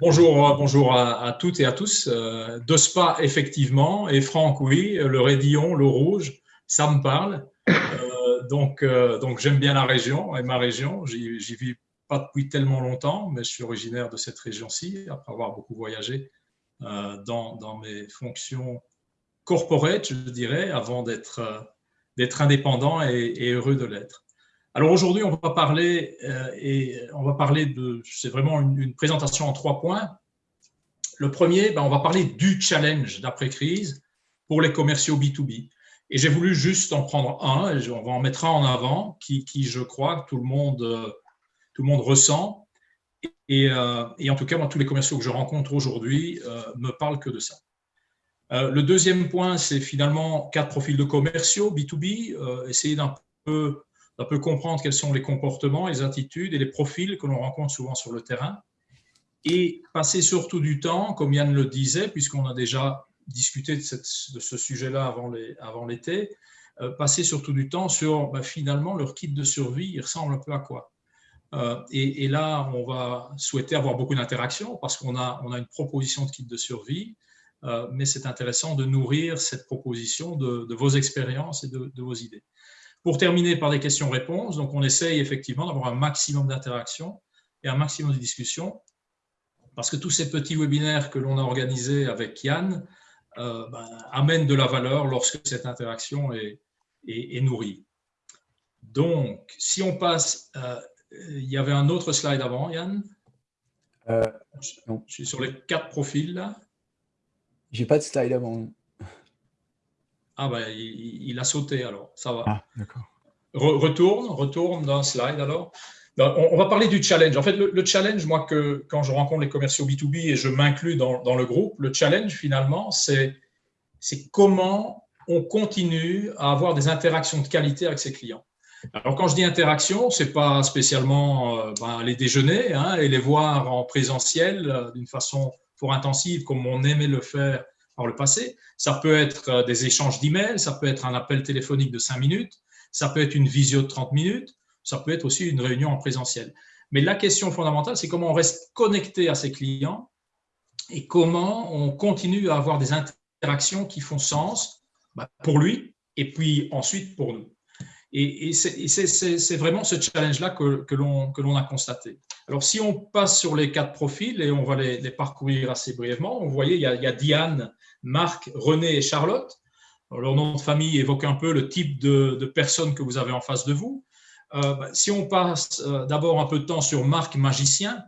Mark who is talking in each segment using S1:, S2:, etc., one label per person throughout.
S1: Bonjour, euh, bonjour à, toutes et à tous. Euh, de Spa, effectivement, et Franck, oui, le Rédillon, le Rouge, ça me parle. Euh, donc, donc j'aime bien la région et ma région. J'y vis pas depuis tellement longtemps, mais je suis originaire de cette région-ci, après avoir beaucoup voyagé dans, dans, mes fonctions corporate, je dirais, avant d'être indépendant et heureux de l'être. Alors aujourd'hui, on va parler euh, et on va parler de, c'est vraiment une, présentation en trois points. Le premier, ben, on va parler du challenge d'après-crise pour les commerciaux B2B. Et j'ai voulu juste en prendre un, et on va en mettre un en avant, qui, je crois, tout le monde, tout le monde ressent. Et, euh, et, en tout cas, moi, tous les commerciaux que je rencontre aujourd'hui euh, me parlent que de ça. le deuxième point, c'est finalement quatre profils de commerciaux B2B, essayer d'un peu on peut comprendre quels sont les comportements, les attitudes et les profils que l'on rencontre souvent sur le terrain. Et passer surtout du temps, comme Yann le disait, puisqu'on a déjà discuté de, ce sujet-là avant l'été, euh, passer surtout du temps sur bah, finalement leur kit de survie, il ressemble un peu à quoi? Euh, et, là, on va souhaiter avoir beaucoup d'interactions parce qu'on a, une proposition de kit de survie, euh, mais c'est intéressant de nourrir cette proposition de, vos expériences et de vos idées. Pour terminer par des questions-réponses, donc on essaye effectivement d'avoir un maximum d'interactions et un maximum de discussions, parce que tous ces petits webinaires que l'on a organisés avec Yann euh, ben, amènent de la valeur lorsque cette interaction est, nourrie. Donc, si on passe, euh, il y avait un autre slide avant, Yann? Euh, Je suis sur les quatre profils là.
S2: J'ai pas de slide avant.
S1: Ah ben, il, a sauté alors, ça va.
S2: Ah, d'accord.
S1: retourne, retourne dans slide alors. Ben, on, va parler du challenge. En fait, le, challenge, moi, que quand je rencontre les commerciaux B2B et je m'inclus dans, dans, le groupe, le challenge, finalement, c'est comment on continue à avoir des interactions de qualité avec ses clients. Alors, quand je dis interaction, ce n'est pas spécialement euh, ben, les déjeuner hein, et les voir en présentiel euh, d'une façon fort intensive, comme on aimait le faire par le passé. Ça peut être euh, des échanges d'emails, ça peut être un appel téléphonique de 5 minutes, ça peut être une visio de 30 minutes, ça peut être aussi une réunion en présentiel. Mais la question fondamentale, c'est comment on reste connecté à ses clients et comment on continue à avoir des interactions qui font sens bah, pour lui et puis ensuite pour nous. Et, c'est vraiment ce challenge-là que, l'on a constaté. Alors, si on passe sur les quatre profils et on va les, parcourir assez brièvement, vous voyez, il y, a, Diane Marc, René et Charlotte. leur nom de famille évoque un peu le type de, personnes que vous avez en face de vous. Euh, bah, si on passe euh, d'abord un peu de temps sur Marc Magicien,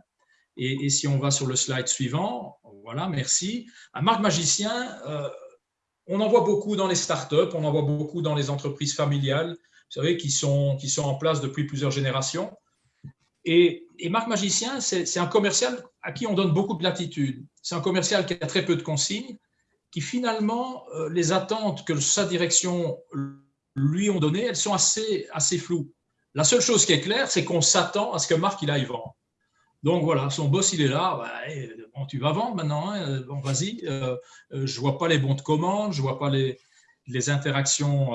S1: et, si on va sur le slide suivant, voilà, merci. Un Marc Magicien, euh, on en voit beaucoup dans les startups, on en voit beaucoup dans les entreprises familiales, vous savez, qui sont, en place depuis plusieurs générations. Et, Marc Magicien, c'est un commercial à qui on donne beaucoup de latitude. C'est un commercial qui a très peu de consignes, qui finalement, euh, les attentes que sa direction lui ont données, elles sont assez, floues. La seule chose qui est claire, c'est qu'on s'attend à ce que Marc il aille vendre. Donc voilà, son boss il est là, bah, eh, bon, tu vas vendre maintenant, hein, bon, vas-y, euh, euh, je ne vois pas les bons de commande, je ne vois pas les interactions,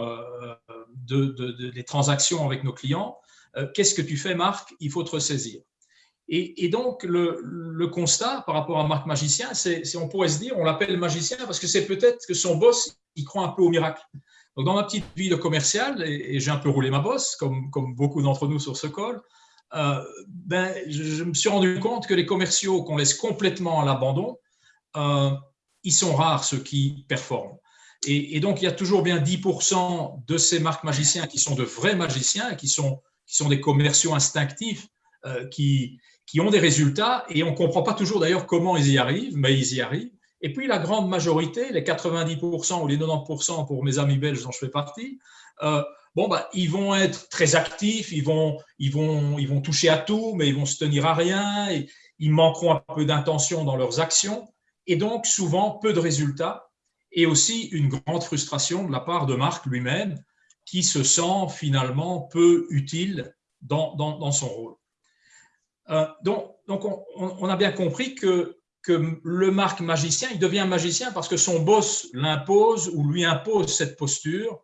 S1: de, de, les transactions avec nos clients. Qu'est-ce que tu fais Marc? Il faut te ressaisir. Et, donc, le, constat par rapport à Marc Magicien, c'est on pourrait se dire, on l'appelle magicien parce que c'est peut-être que son boss, il croit un peu au miracle. Dans ma petite vie de commercial, et, j'ai un peu roulé ma bosse, comme, comme beaucoup d'entre nous sur ce col, euh, ben, je, me suis rendu compte que les commerciaux qu'on laisse complètement à l'abandon, euh, ils sont rares ceux qui performent. Et, donc, il y a toujours bien 10% de ces marques magiciens qui sont de vrais magiciens, qui sont, qui sont des commerciaux instinctifs, euh, qui, qui ont des résultats. Et on ne comprend pas toujours d'ailleurs comment ils y arrivent, mais ils y arrivent. Et puis la grande majorité, les 90% ou les 90% pour mes amis belges dont je fais partie, euh, bon, bah, ils vont être très actifs, ils vont, ils, vont, ils vont toucher à tout, mais ils vont se tenir à rien, et ils manqueront un peu d'intention dans leurs actions, et donc souvent peu de résultats, et aussi une grande frustration de la part de Marc lui-même, qui se sent finalement peu utile dans, son rôle. Euh, donc, on, a bien compris que, le Marc magicien, il devient magicien parce que son boss l'impose ou lui impose cette posture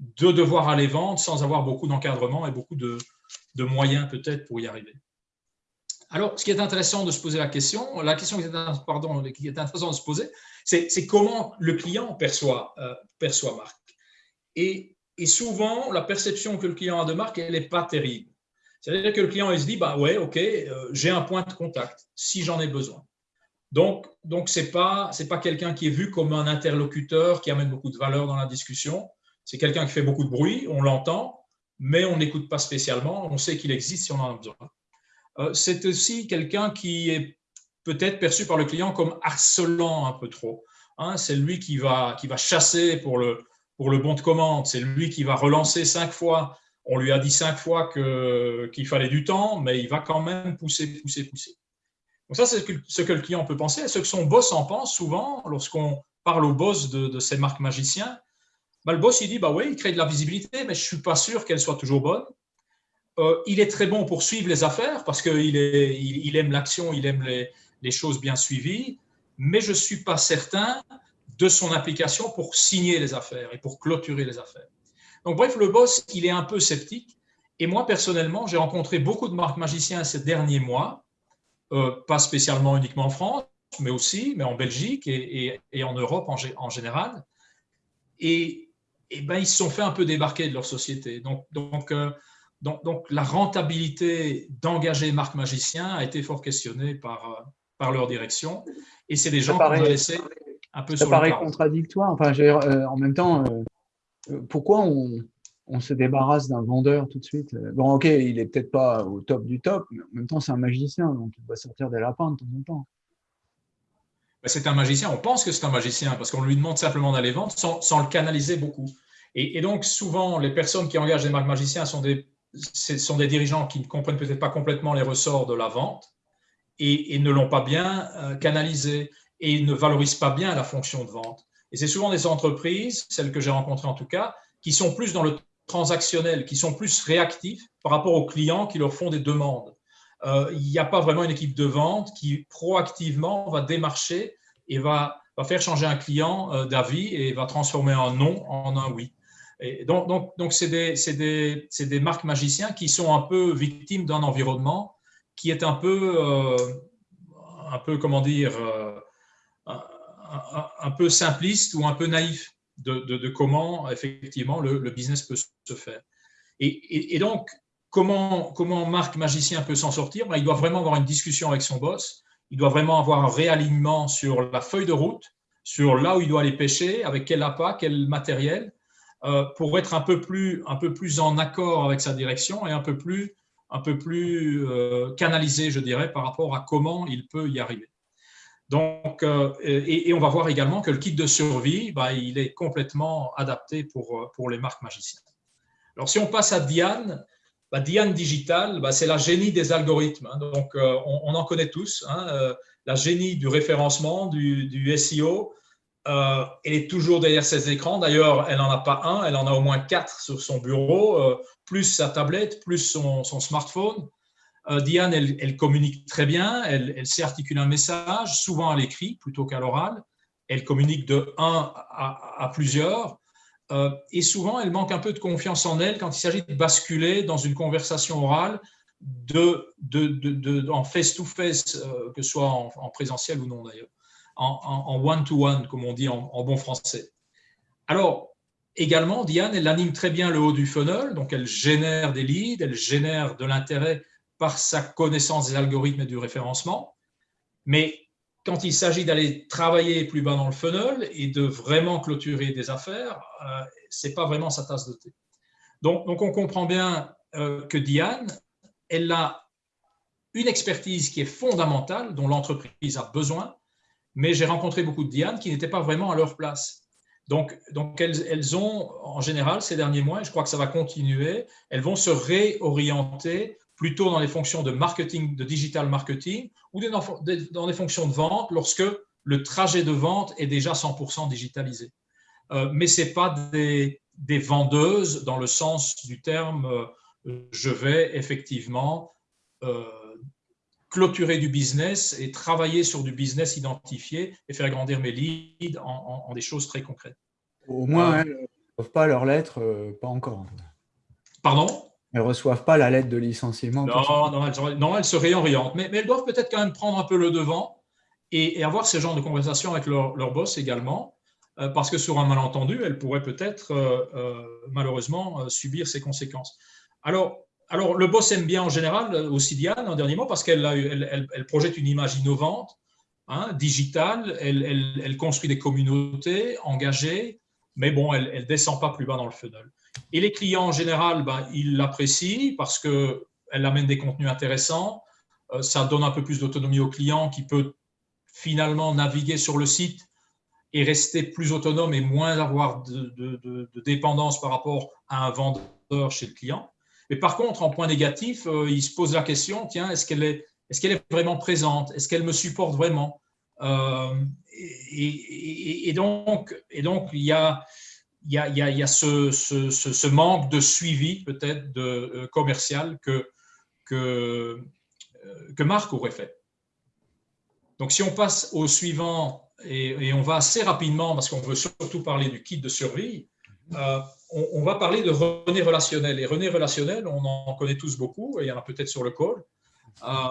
S1: de devoir aller vendre sans avoir beaucoup d'encadrement et beaucoup de, moyens peut-être pour y arriver. Alors, ce qui est intéressant de se poser la question, la question qui est intéressante de se poser, c'est comment le client perçoit, euh, perçoit Marc. Et, et, souvent, la perception que le client a de Marc, elle n'est pas terrible. C'est-à-dire que le client, il se dit, bah ouais, ok, euh, j'ai un point de contact si j'en ai besoin. Donc, donc ce n'est pas, pas quelqu'un qui est vu comme un interlocuteur qui amène beaucoup de valeur dans la discussion. C'est quelqu'un qui fait beaucoup de bruit, on l'entend, mais on n'écoute pas spécialement, on sait qu'il existe si on en a besoin. Euh, c'est aussi quelqu'un qui est peut-être perçu par le client comme harcelant un peu trop. Hein. c'est lui qui va, qui va chasser pour le, pour le bon de commande, c'est lui qui va relancer cinq fois. On lui a dit cinq fois qu'il fallait du temps, mais il va quand même pousser, pousser, pousser. Donc ça, c'est ce que le client peut penser. Ce que son boss en pense souvent, lorsqu'on parle au boss de, ces marques magiciens, bah, le boss, il dit, bah oui, il crée de la visibilité, mais je ne suis pas sûr qu'elle soit toujours bonne. Euh, il est très bon pour suivre les affaires parce qu'il il, il, aime l'action, il aime les, les, choses bien suivies, mais je ne suis pas certain de son application pour signer les affaires et pour clôturer les affaires. Donc bref, le boss, il est un peu sceptique. Et moi, personnellement, j'ai rencontré beaucoup de marques magiciens ces derniers mois euh, pas spécialement uniquement en France, mais aussi, mais en Belgique et, en Europe en, général. Et, ben, ils se sont fait un peu débarquer de leur société. Donc, donc, euh, donc, la rentabilité d'engager Marc Magicien a été fort questionnée par, euh, par leur direction. Et c'est des gens qu'on a laissés un peu
S2: ça paraît contradictoire. Enfin, en même temps, pourquoi on, on se débarrasse d'un vendeur tout de suite. Bon, ok, il est peut-être pas au top du top, mais en même temps, c'est un magicien, donc il va sortir des lapins de temps en temps.
S1: C'est un magicien, on pense que c'est un magicien, parce qu'on lui demande simplement d'aller vendre sans, le canaliser beaucoup. Et, donc, souvent, les personnes qui engagent des magiciens sont des, sont des dirigeants qui ne comprennent peut-être pas complètement les ressorts de la vente et, ne l'ont pas bien euh, canalisé et ne valorisent pas bien la fonction de vente. Et c'est souvent des entreprises, celles que j'ai rencontrées en tout cas, qui sont plus dans le transactionnels, qui sont plus réactifs par rapport aux clients qui leur font des demandes. Euh, il n'y a pas vraiment une équipe de vente qui proactivement va démarcher et va, faire changer un client euh, d'avis et va transformer un non en un oui. Et donc, c'est des, des, marques magiciens qui sont un peu victimes d'un environnement qui est un peu, euh, un peu comment dire, un, un, peu simpliste ou un peu naïf de, comment effectivement le, business peut se faire. Et, donc, comment, comment Marc Magicien peut s'en sortir? Ben, Il doit vraiment avoir une discussion avec son boss, il doit vraiment avoir un réalignement sur la feuille de route, sur là où il doit aller pêcher, avec quel appât, quel matériel, euh, pour être un peu, plus, un peu plus en accord avec sa direction et un peu plus, un peu plus euh, canalisé, je dirais, par rapport à comment il peut y arriver. Donc, euh, et, on va voir également que le kit de survie, bah, il est complètement adapté pour, euh, pour les marques magiciennes. Alors, si on passe à Diane, bah, Diane Digital, bah, c'est la génie des algorithmes. Hein. donc, on, en connaît tous, hein, la génie du référencement, du SEO. Elle est toujours derrière ses écrans. D'ailleurs, elle n'en a pas un, elle en a au moins quatre sur son bureau, plus sa tablette, plus son, smartphone. Euh, Diane, elle, communique très bien, elle, sait articuler un message, souvent à l'écrit plutôt qu'à l'oral. Elle communique de un à, plusieurs. Euh, et souvent, elle manque un peu de confiance en elle quand il s'agit de basculer dans une conversation orale en face-to-face, euh, que ce soit en, présentiel ou non d'ailleurs, en one-to-one, comme on dit en, bon français. Alors, également, Diane, elle anime très bien le haut du funnel, donc elle génère des leads, elle génère de l'intérêt par sa connaissance des algorithmes et du référencement. Mais quand il s'agit d'aller travailler plus bas dans le funnel et de vraiment clôturer des affaires, euh, ce n'est pas vraiment sa tasse de thé. Donc, donc on comprend bien euh, que Diane, elle a une expertise qui est fondamentale, dont l'entreprise a besoin, mais j'ai rencontré beaucoup de Diane qui n'étaient pas vraiment à leur place. Donc, donc elles, elles, ont, en général, ces derniers mois, et je crois que ça va continuer, elles vont se réorienter plutôt dans les fonctions de marketing, de digital marketing, ou dans des fonctions de vente lorsque le trajet de vente est déjà 100% digitalisé. Euh, mais ce n'est pas des, vendeuses dans le sens du terme euh, je vais effectivement euh, clôturer du business et travailler sur du business identifié et faire grandir mes leads en, des choses très concrètes.
S2: Au moins, elles ne peuvent pas leur lettre, pas encore.
S1: Pardon?
S2: Elles ne reçoivent pas la lettre de licenciement.
S1: Non, non, elles, non, elles se réorientent. Mais, elles doivent peut-être quand même prendre un peu le devant et, avoir ce genre de conversation avec leur, leur boss également. Euh, parce que sur un malentendu, elles pourraient peut-être malheureusement subir ses conséquences. Alors, alors, le boss aime bien en général aussi Diane, en dernier mot, parce qu'elle elle, elle, projette une image innovante, hein, digitale, elle, construit des communautés engagées, mais bon, elle ne descend pas plus bas dans le funnel. Et les clients, en général, ben, ils l'apprécient parce qu'elle amène des contenus intéressants, euh, ça donne un peu plus d'autonomie au client qui peut finalement naviguer sur le site et rester plus autonome et moins avoir de dépendance par rapport à un vendeur chez le client. Mais par contre, en point négatif, euh, il se pose la question, tiens, est-ce qu'elle est, vraiment présente? Est-ce qu'elle me supporte vraiment? Euh, et, donc, il y a, ce, manque de suivi peut-être euh, commercial que, Marc aurait fait. Donc, si on passe au suivant, et on va assez rapidement, parce qu'on veut surtout parler du kit de survie, euh, on, va parler de René relationnel. Et René relationnel, on en connaît tous beaucoup, et il y en a peut-être sur le call. Euh,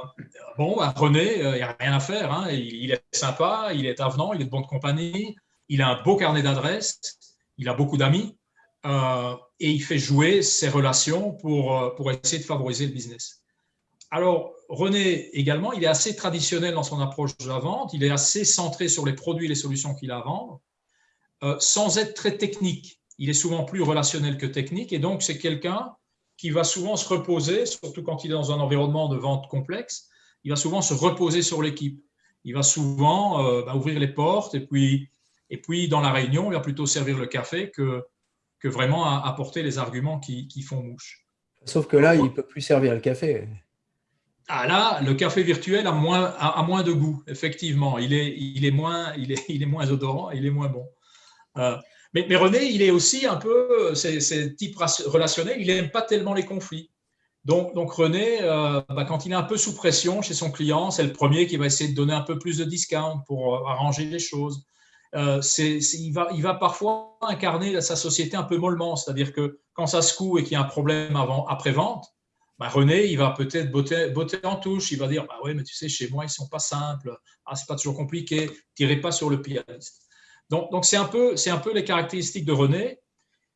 S1: bon, bah, René, euh, il n'y a rien à faire. Hein. Il, est sympa, il est avenant, il est de bonne compagnie, il a un beau carnet d'adresses, il a beaucoup d'amis, et il fait jouer ses relations pour, pour essayer de favoriser le business. Alors, René également, il est assez traditionnel dans son approche de la vente, il est assez centré sur les produits et les solutions qu'il a à vendre, sans être très technique il est souvent plus relationnel que technique et donc c'est quelqu'un qui va souvent se reposer, surtout quand il est dans un environnement de vente complexe, il va souvent se reposer sur l'équipe. Il va souvent euh, bah, ouvrir les portes et puis, et puis dans la réunion, il va plutôt servir le café que, que vraiment apporter les arguments qui, qui font mouche.
S2: Sauf que là, il ne peut plus servir le café.
S1: Ah là, le café virtuel a moins, a, moins de goût, effectivement. Il est, il, est moins, il, est, il est moins odorant, il est moins bon. Euh, mais, René, il est aussi un peu, c'est type relationnel, il n'aime pas tellement les conflits. Donc, René, euh, bah, quand il est un peu sous pression chez son client, c'est le premier qui va essayer de donner un peu plus de discount pour euh, arranger les choses. Euh, il, va, parfois incarner sa société un peu mollement, c'est-à-dire que quand ça se coud et qu'il y a un problème avant, après-vente, bah, René, il va peut-être botter, en touche, il va dire bah ouais, mais tu sais, chez moi, ils ne sont pas simples, ah, c'est pas toujours compliqué, tirez pas sur le pianiste. Donc, c'est un, peu, les caractéristiques de René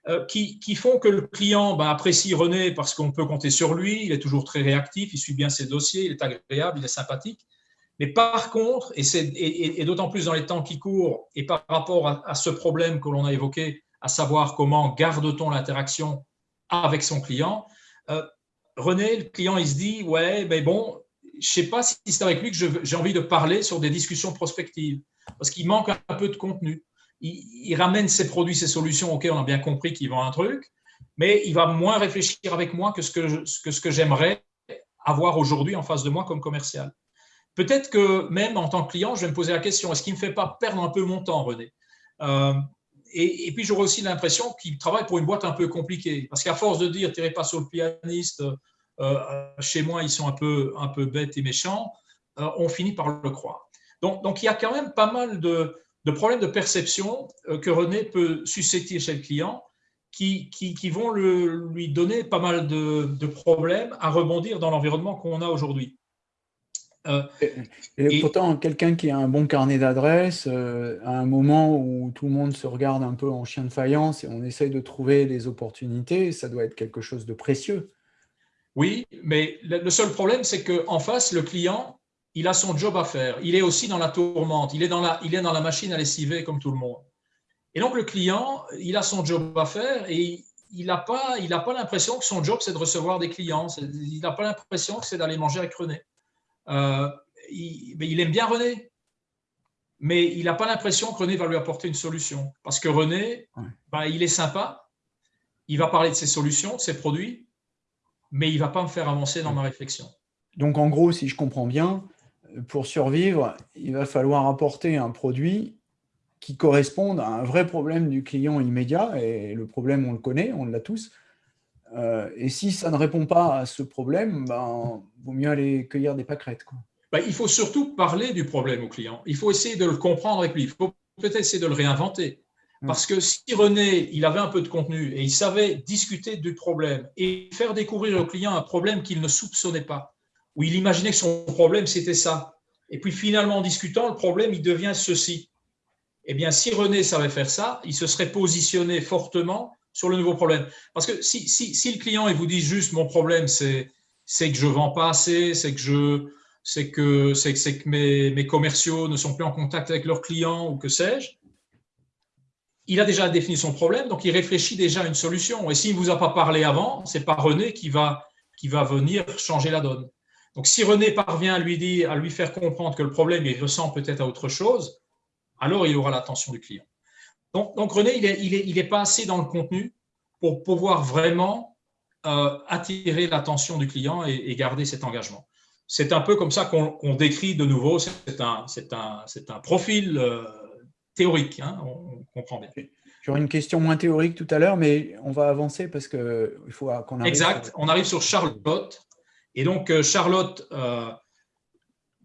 S1: euh, qui, font que le client bah, apprécie René parce qu'on peut compter sur lui, il est toujours très réactif, il suit bien ses dossiers, il est agréable, il est sympathique. Mais par contre, et, d'autant plus dans les temps qui courent, et par rapport à, ce problème que l'on a évoqué, à savoir comment garde-t-on l'interaction avec son client, euh, René, le client, il se dit, ouais, mais bon, je ne sais pas si c'est avec lui que j'ai envie de parler sur des discussions prospectives parce qu'il manque un peu de contenu. Il, ramène ses produits, ses solutions, ok, on a bien compris qu'il vend un truc, mais il va moins réfléchir avec moi que ce que, j'aimerais avoir aujourd'hui en face de moi comme commercial. Peut-être que même en tant que client, je vais me poser la question, est-ce qu'il ne me fait pas perdre un peu mon temps, René? Euh, et, puis j'aurais aussi l'impression qu'il travaille pour une boîte un peu compliquée, parce qu'à force de dire, tirez pas sur le pianiste, euh, chez moi, ils sont un peu, bêtes et méchants, euh, on finit par le croire. Donc, il y a quand même pas mal de, problèmes de perception euh, que René peut susciter chez le client qui, vont lui donner pas mal de, problèmes à rebondir dans l'environnement qu'on a aujourd'hui.
S2: Euh, et, pourtant, quelqu'un qui a un bon carnet d'adresses, euh, à un moment où tout le monde se regarde un peu en chien de faïence et on essaye de trouver des opportunités, ça doit être quelque chose de précieux.
S1: Oui, mais le seul problème, c'est qu'en face, le client, il a son job à faire. Il est aussi dans la tourmente. Il est dans la, il est dans la machine à lessiver comme tout le monde. Et donc, le client, il a son job à faire et il n'a pas, il pas l'impression que son job, c'est de recevoir des clients. Il n'a pas l'impression que c'est d'aller manger avec René. Euh, il, mais il aime bien René, mais il n'a pas l'impression que René va lui apporter une solution. Parce que René, bah, il est sympa, il va parler de ses solutions, de ses produits, mais il ne va pas me faire avancer dans ma réflexion.
S2: Donc, en gros, si je comprends bien, pour survivre, il va falloir apporter un produit qui corresponde à un vrai problème du client immédiat, et le problème, on le connaît, on l'a tous. Euh, et si ça ne répond pas à ce problème, ben, vaut mieux aller cueillir des pâquerettes. Quoi.
S1: Ben, il faut surtout parler du problème au client. Il faut essayer de le comprendre avec lui. Il faut peut-être essayer de le réinventer. Mm. Parce que si René, il avait un peu de contenu et il savait discuter du problème et faire découvrir au client un problème qu'il ne soupçonnait pas, où il imaginait que son problème, c'était ça. Et puis finalement, en discutant, le problème, il devient ceci. Eh bien, si René savait faire ça, il se serait positionné fortement sur le nouveau problème. Parce que si, si, le client il vous dit juste mon problème, c'est que je vends pas assez, c'est que, je, que, que mes, mes commerciaux ne sont plus en contact avec leurs clients ou que sais-je, il a déjà défini son problème, donc il réfléchit déjà à une solution. Et s'il ne vous a pas parlé avant, c'est pas René qui va, qui va venir changer la donne. Donc si René parvient à lui, dire, à lui faire comprendre que le problème, il ressent peut-être à autre chose, alors il aura l'attention du client. Donc, donc René, il n'est il est, il est pas assez dans le contenu pour pouvoir vraiment euh, attirer l'attention du client et, garder cet engagement. C'est un peu comme ça qu'on décrit de nouveau, c'est un, un, un profil euh, théorique, hein, on, comprend bien.
S2: J'aurai une question moins théorique tout à l'heure, mais on va avancer parce qu'il faut qu'on
S1: arrive. Exact, on arrive sur Charlotte. Et donc, euh, Charlotte, euh,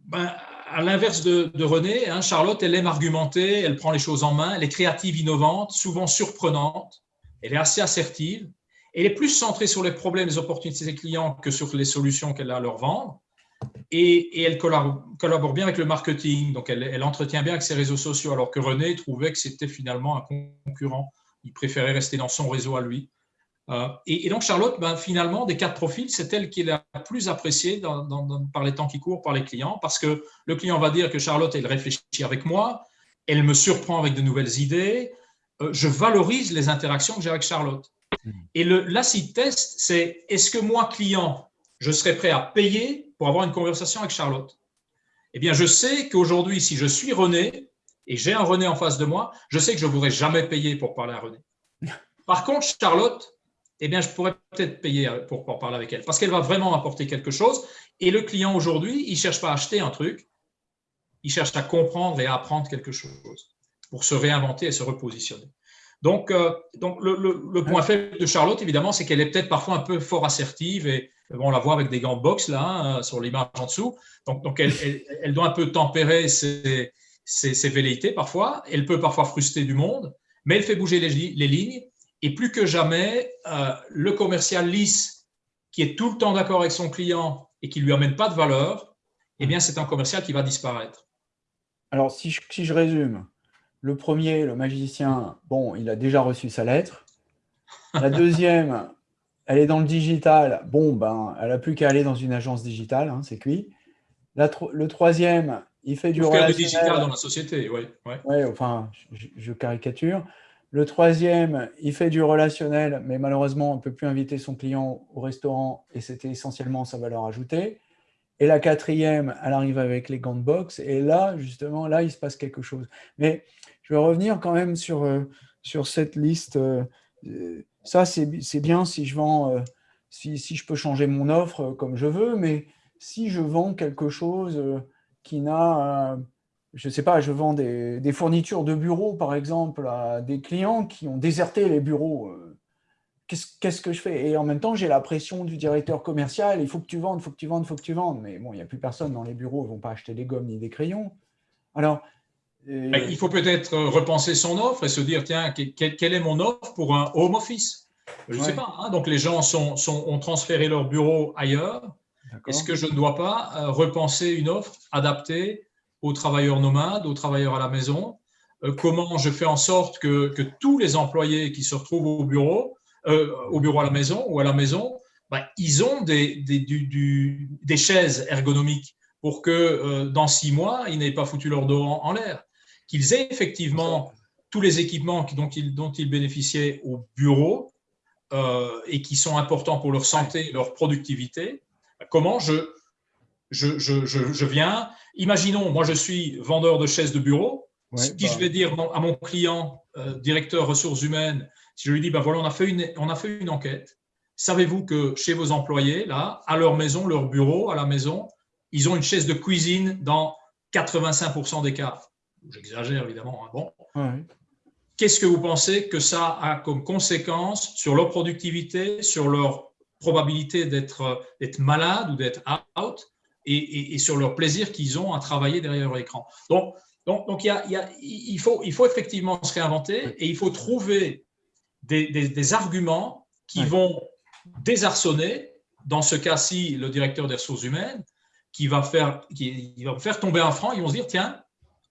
S1: ben, à l'inverse de, René, hein, Charlotte, elle aime argumenter, elle prend les choses en main, elle est créative, innovante, souvent surprenante, elle est assez assertive, elle est plus centrée sur les problèmes et les opportunités des clients que sur les solutions qu'elle a à leur vendre et, elle collabore, bien avec le marketing, donc elle, entretient bien avec ses réseaux sociaux, alors que René trouvait que c'était finalement un concurrent. Il préférait rester dans son réseau à lui. Euh, et, donc Charlotte, ben, finalement, des quatre profils, c'est elle qui est la plus appréciée par les temps qui courent par les clients, parce que le client va dire que Charlotte, elle réfléchit avec moi, elle me surprend avec de nouvelles idées, euh, je valorise les interactions que j'ai avec Charlotte. Mmh. Et l'acid test, c'est est-ce que moi, client, je serais prêt à payer pour avoir une conversation avec Charlotte? Eh bien, je sais qu'aujourd'hui, si je suis René et j'ai un René en face de moi, je sais que je ne voudrais jamais payer pour parler à René. Par contre, Charlotte, eh bien, je pourrais peut-être payer pour, parler avec elle parce qu'elle va vraiment apporter quelque chose. Et le client aujourd'hui, il ne cherche pas à acheter un truc, il cherche à comprendre et à apprendre quelque chose pour se réinventer et se repositionner. Donc, euh, donc le, point faible de Charlotte, évidemment, c'est qu'elle est peut-être parfois un peu fort assertive et on la voit avec des gants de boxe là, hein, sur l'image en dessous. Donc, donc elle, elle, doit un peu tempérer ses, ses, velléités parfois. Elle peut parfois frustrer du monde, mais elle fait bouger les, les lignes. Et plus que jamais, euh, le commercial lisse, qui est tout le temps d'accord avec son client et qui lui amène pas de valeur, eh bien, c'est un commercial qui va disparaître.
S2: Alors, si je, si je résume, le premier, le magicien, bon, il a déjà reçu sa lettre. La deuxième, elle est dans le digital. Bon, ben, elle n'a plus qu'à aller dans une agence digitale, hein, c'est cuit. le troisième, il fait du relationnel.
S1: digital dans la société, oui.
S2: Ouais. enfin, je, caricature. Le troisième, il fait du relationnel, mais malheureusement, on ne peut plus inviter son client au restaurant et c'était essentiellement sa valeur ajoutée. Et la quatrième, elle arrive avec les gants de boxe et là, justement, là, il se passe quelque chose. Mais je vais revenir quand même sur, euh, sur cette liste. Euh, ça, c'est bien si je vends, euh, si, si, je peux changer mon offre comme je veux, mais si je vends quelque chose qui n'a, je ne sais pas, je vends des, des, fournitures de bureaux, par exemple, à des clients qui ont déserté les bureaux, qu'est-ce que je fais? Et en même temps, j'ai la pression du directeur commercial, il faut que tu vendes, il faut que tu vendes, il faut que tu vendes. Mais bon, il n'y a plus personne dans les bureaux, ils ne vont pas acheter des gommes ni des crayons. Alors,
S1: ben, il faut peut-être repenser son offre et se dire, tiens, quelle est mon offre pour un home office? Je ne sais pas. Hein. donc, les gens sont, ont transféré leur bureau ailleurs. Est-ce que je ne dois pas euh, repenser une offre adaptée aux travailleurs nomades, aux travailleurs à la maison. Euh, Comment je fais en sorte que, tous les employés qui se retrouvent au bureau, euh, au bureau à la maison ou à la maison, ben, ils ont des, des, chaises ergonomiques pour que dans six mois, ils n'aient pas foutu leur dos en l'air. Qu'ils aient effectivement tous les équipements dont ils, dont bénéficiaient au bureau euh, et qui sont importants pour leur santé, leur productivité, comment je, je, je, je, viens, imaginons, moi je suis vendeur de chaises de bureau, si bah. je vais dire à mon client, euh, directeur ressources humaines, si je lui dis, ben voilà, on a fait une, on a fait une enquête, savez-vous que chez vos employés, là, à leur maison, leur bureau, à la maison, ils ont une chaise de cuisine dans 85% des cas? J'exagère évidemment, hein, bon. Qu'est-ce que vous pensez que ça a comme conséquence sur leur productivité, sur leur probabilité d'être malade ou d'être out? Et, sur leur plaisir qu'ils ont à travailler derrière l'écran Donc, Donc, donc il, y a, il, faut, il faut effectivement se réinventer et il faut trouver des, des, arguments qui vont désarçonner, dans ce cas-ci, le directeur des ressources humaines, qui va faire, qui, va faire tomber un franc. Ils vont se dire, tiens,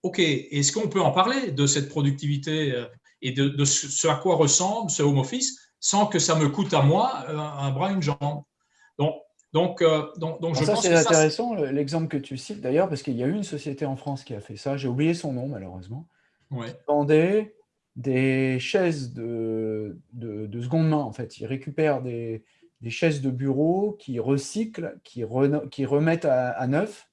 S1: OK, est-ce qu'on peut en parler de cette productivité euh, et de, ce à quoi ressemble ce home office sans que ça me coûte à moi euh, un, bras, une jambe? Donc, donc, euh, donc, donc je
S2: ça, c'est intéressant l'exemple que tu cites d'ailleurs, parce qu'il y a eu une société en France qui a fait ça. J'ai oublié son nom, malheureusement.
S1: Ouais.
S2: Qui vendait des chaises de, de, seconde main, en fait. Ils récupèrent des, des chaises de bureau qui recyclent, qui, qui remettent à, neuf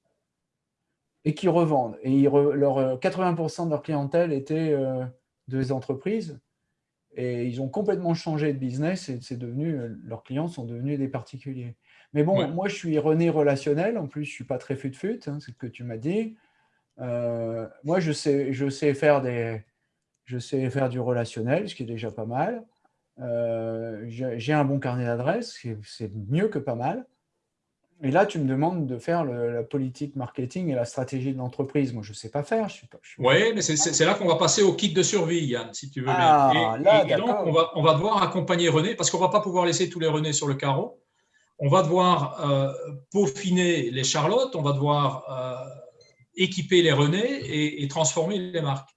S2: et qui revendent. Et ils leur, 80% de leur clientèle était euh, des entreprises. Et ils ont complètement changé de business et c'est devenu, leurs clients sont devenus des particuliers. Mais bon, moi, je suis René relationnel. En plus, je ne suis pas très fut-fut, hein, c'est ce que tu m'as dit. Euh, moi, je sais, je, sais faire des, je sais faire du relationnel, ce qui est déjà pas mal. Euh, j'ai un bon carnet d'adresses, c'est mieux que pas mal. Et là, tu me demandes de faire la politique marketing et la stratégie de l'entreprise. Moi, je ne sais pas faire.
S1: Oui, mais c'est là qu'on va passer au kit de survie, Yann, si tu veux. Ah, et, donc, on va, on va, devoir accompagner René, parce qu'on ne va pas pouvoir laisser tous les René sur le carreau. On va devoir euh, peaufiner les Charlottes, on va devoir euh, équiper les René et, transformer les marques.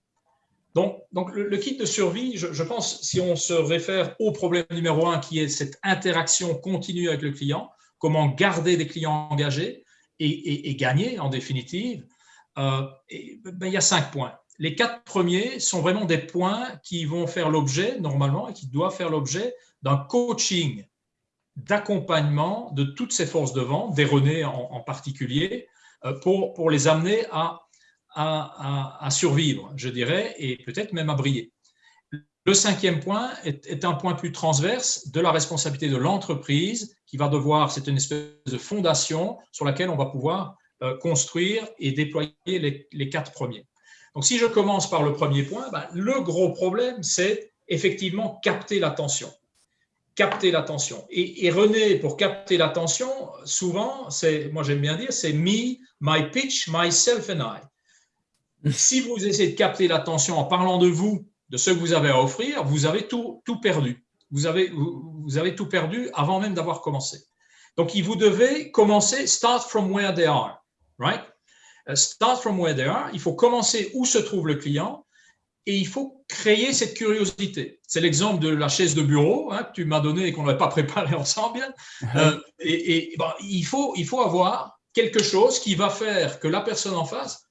S1: Donc, donc le, kit de survie, je, je, pense, si on se réfère au problème numéro un, qui est cette interaction continue avec le client, comment garder des clients engagés et, gagner en définitive, euh, ben, il y a cinq points. Les quatre premiers sont vraiment des points qui vont faire l'objet, normalement, et qui doivent faire l'objet d'un coaching d'accompagnement de toutes ces forces de vente, des René en, particulier, euh, pour, les amener à, survivre, je dirais, et peut-être même à briller. Le cinquième point est, un point plus transverse de la responsabilité de l'entreprise qui va devoir, c'est une espèce de fondation sur laquelle on va pouvoir euh, construire et déployer les, quatre premiers. Donc, si je commence par le premier point, ben, le gros problème, c'est effectivement capter l'attention. Capter l'attention. Et, René, pour capter l'attention, souvent, c'est, moi j'aime bien dire, c'est me, my pitch, myself and I. Si vous essayez de capter l'attention en parlant de vous de ce que vous avez à offrir, vous avez tout, tout perdu. Vous avez, vous, avez tout perdu avant même d'avoir commencé. Donc, vous devez commencer, start from where they are, right? Uh, start from where they are. Il faut commencer où se trouve le client et il faut créer cette curiosité. C'est l'exemple de la chaise de bureau hein, que tu m'as donné et qu'on n'avait pas préparé ensemble. Euh, et, et il, faut, il faut avoir quelque chose qui va faire que la personne en face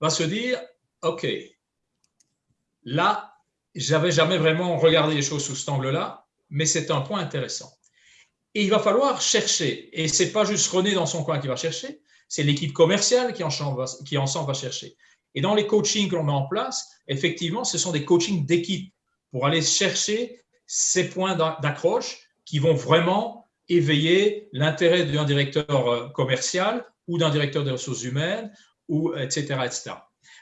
S1: va se dire, OK, là, j'avais jamais vraiment regardé les choses sous cet angle-là, mais c'est un point intéressant. Et il va falloir chercher, et c'est pas juste René dans son coin qui va chercher, c'est l'équipe commerciale qui, qui ensemble va chercher. Et dans les coachings que l'on met en place, effectivement, ce sont des coachings d'équipe pour aller chercher ces points d'accroche qui vont vraiment éveiller l'intérêt d'un directeur euh, commercial ou d'un directeur des ressources humaines, ou etc., etc.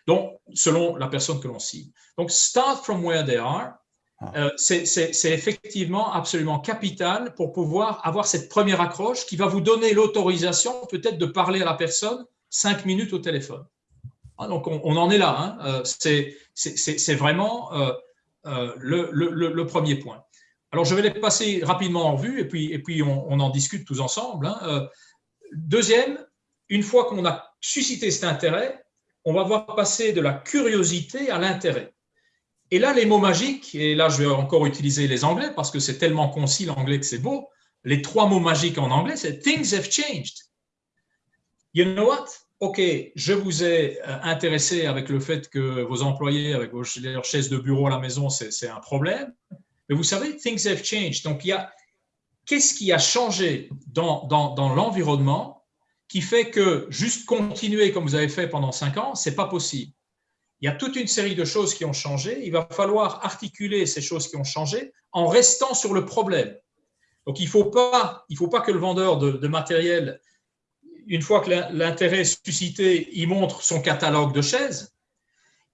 S1: Donc, selon la personne que l'on cible. Donc, start from where they are, ah. euh, c'est effectivement absolument capital pour pouvoir avoir cette première accroche qui va vous donner l'autorisation peut-être de parler à la personne cinq minutes au téléphone. Ah, donc, on, en est là. Hein. Euh, c'est vraiment euh, le, le, premier point. Alors, je vais les passer rapidement en vue et puis, et puis on, en discute tous ensemble. Hein. deuxième, une fois qu'on a suscité cet intérêt, on va voir passer de la curiosité à l'intérêt. Et là, les mots magiques, et là, je vais encore utiliser les anglais parce que c'est tellement concis l'anglais que c'est beau. Les trois mots magiques en anglais, c'est Things have changed. You know what? OK, je vous ai euh, intéressé avec le fait que vos employés, avec leurs chaises de bureau à la maison, c'est un problème. Mais vous savez, things have changed. Donc, qu'est-ce qui a changé dans, l'environnement qui fait que juste continuer comme vous avez fait pendant cinq ans, c'est pas possible? Il y a toute une série de choses qui ont changé. Il va falloir articuler ces choses qui ont changé en restant sur le problème. Donc, il ne faut, pas, faut pas que le vendeur de, matériel, une fois que l'intérêt suscité, il montre son catalogue de chaises.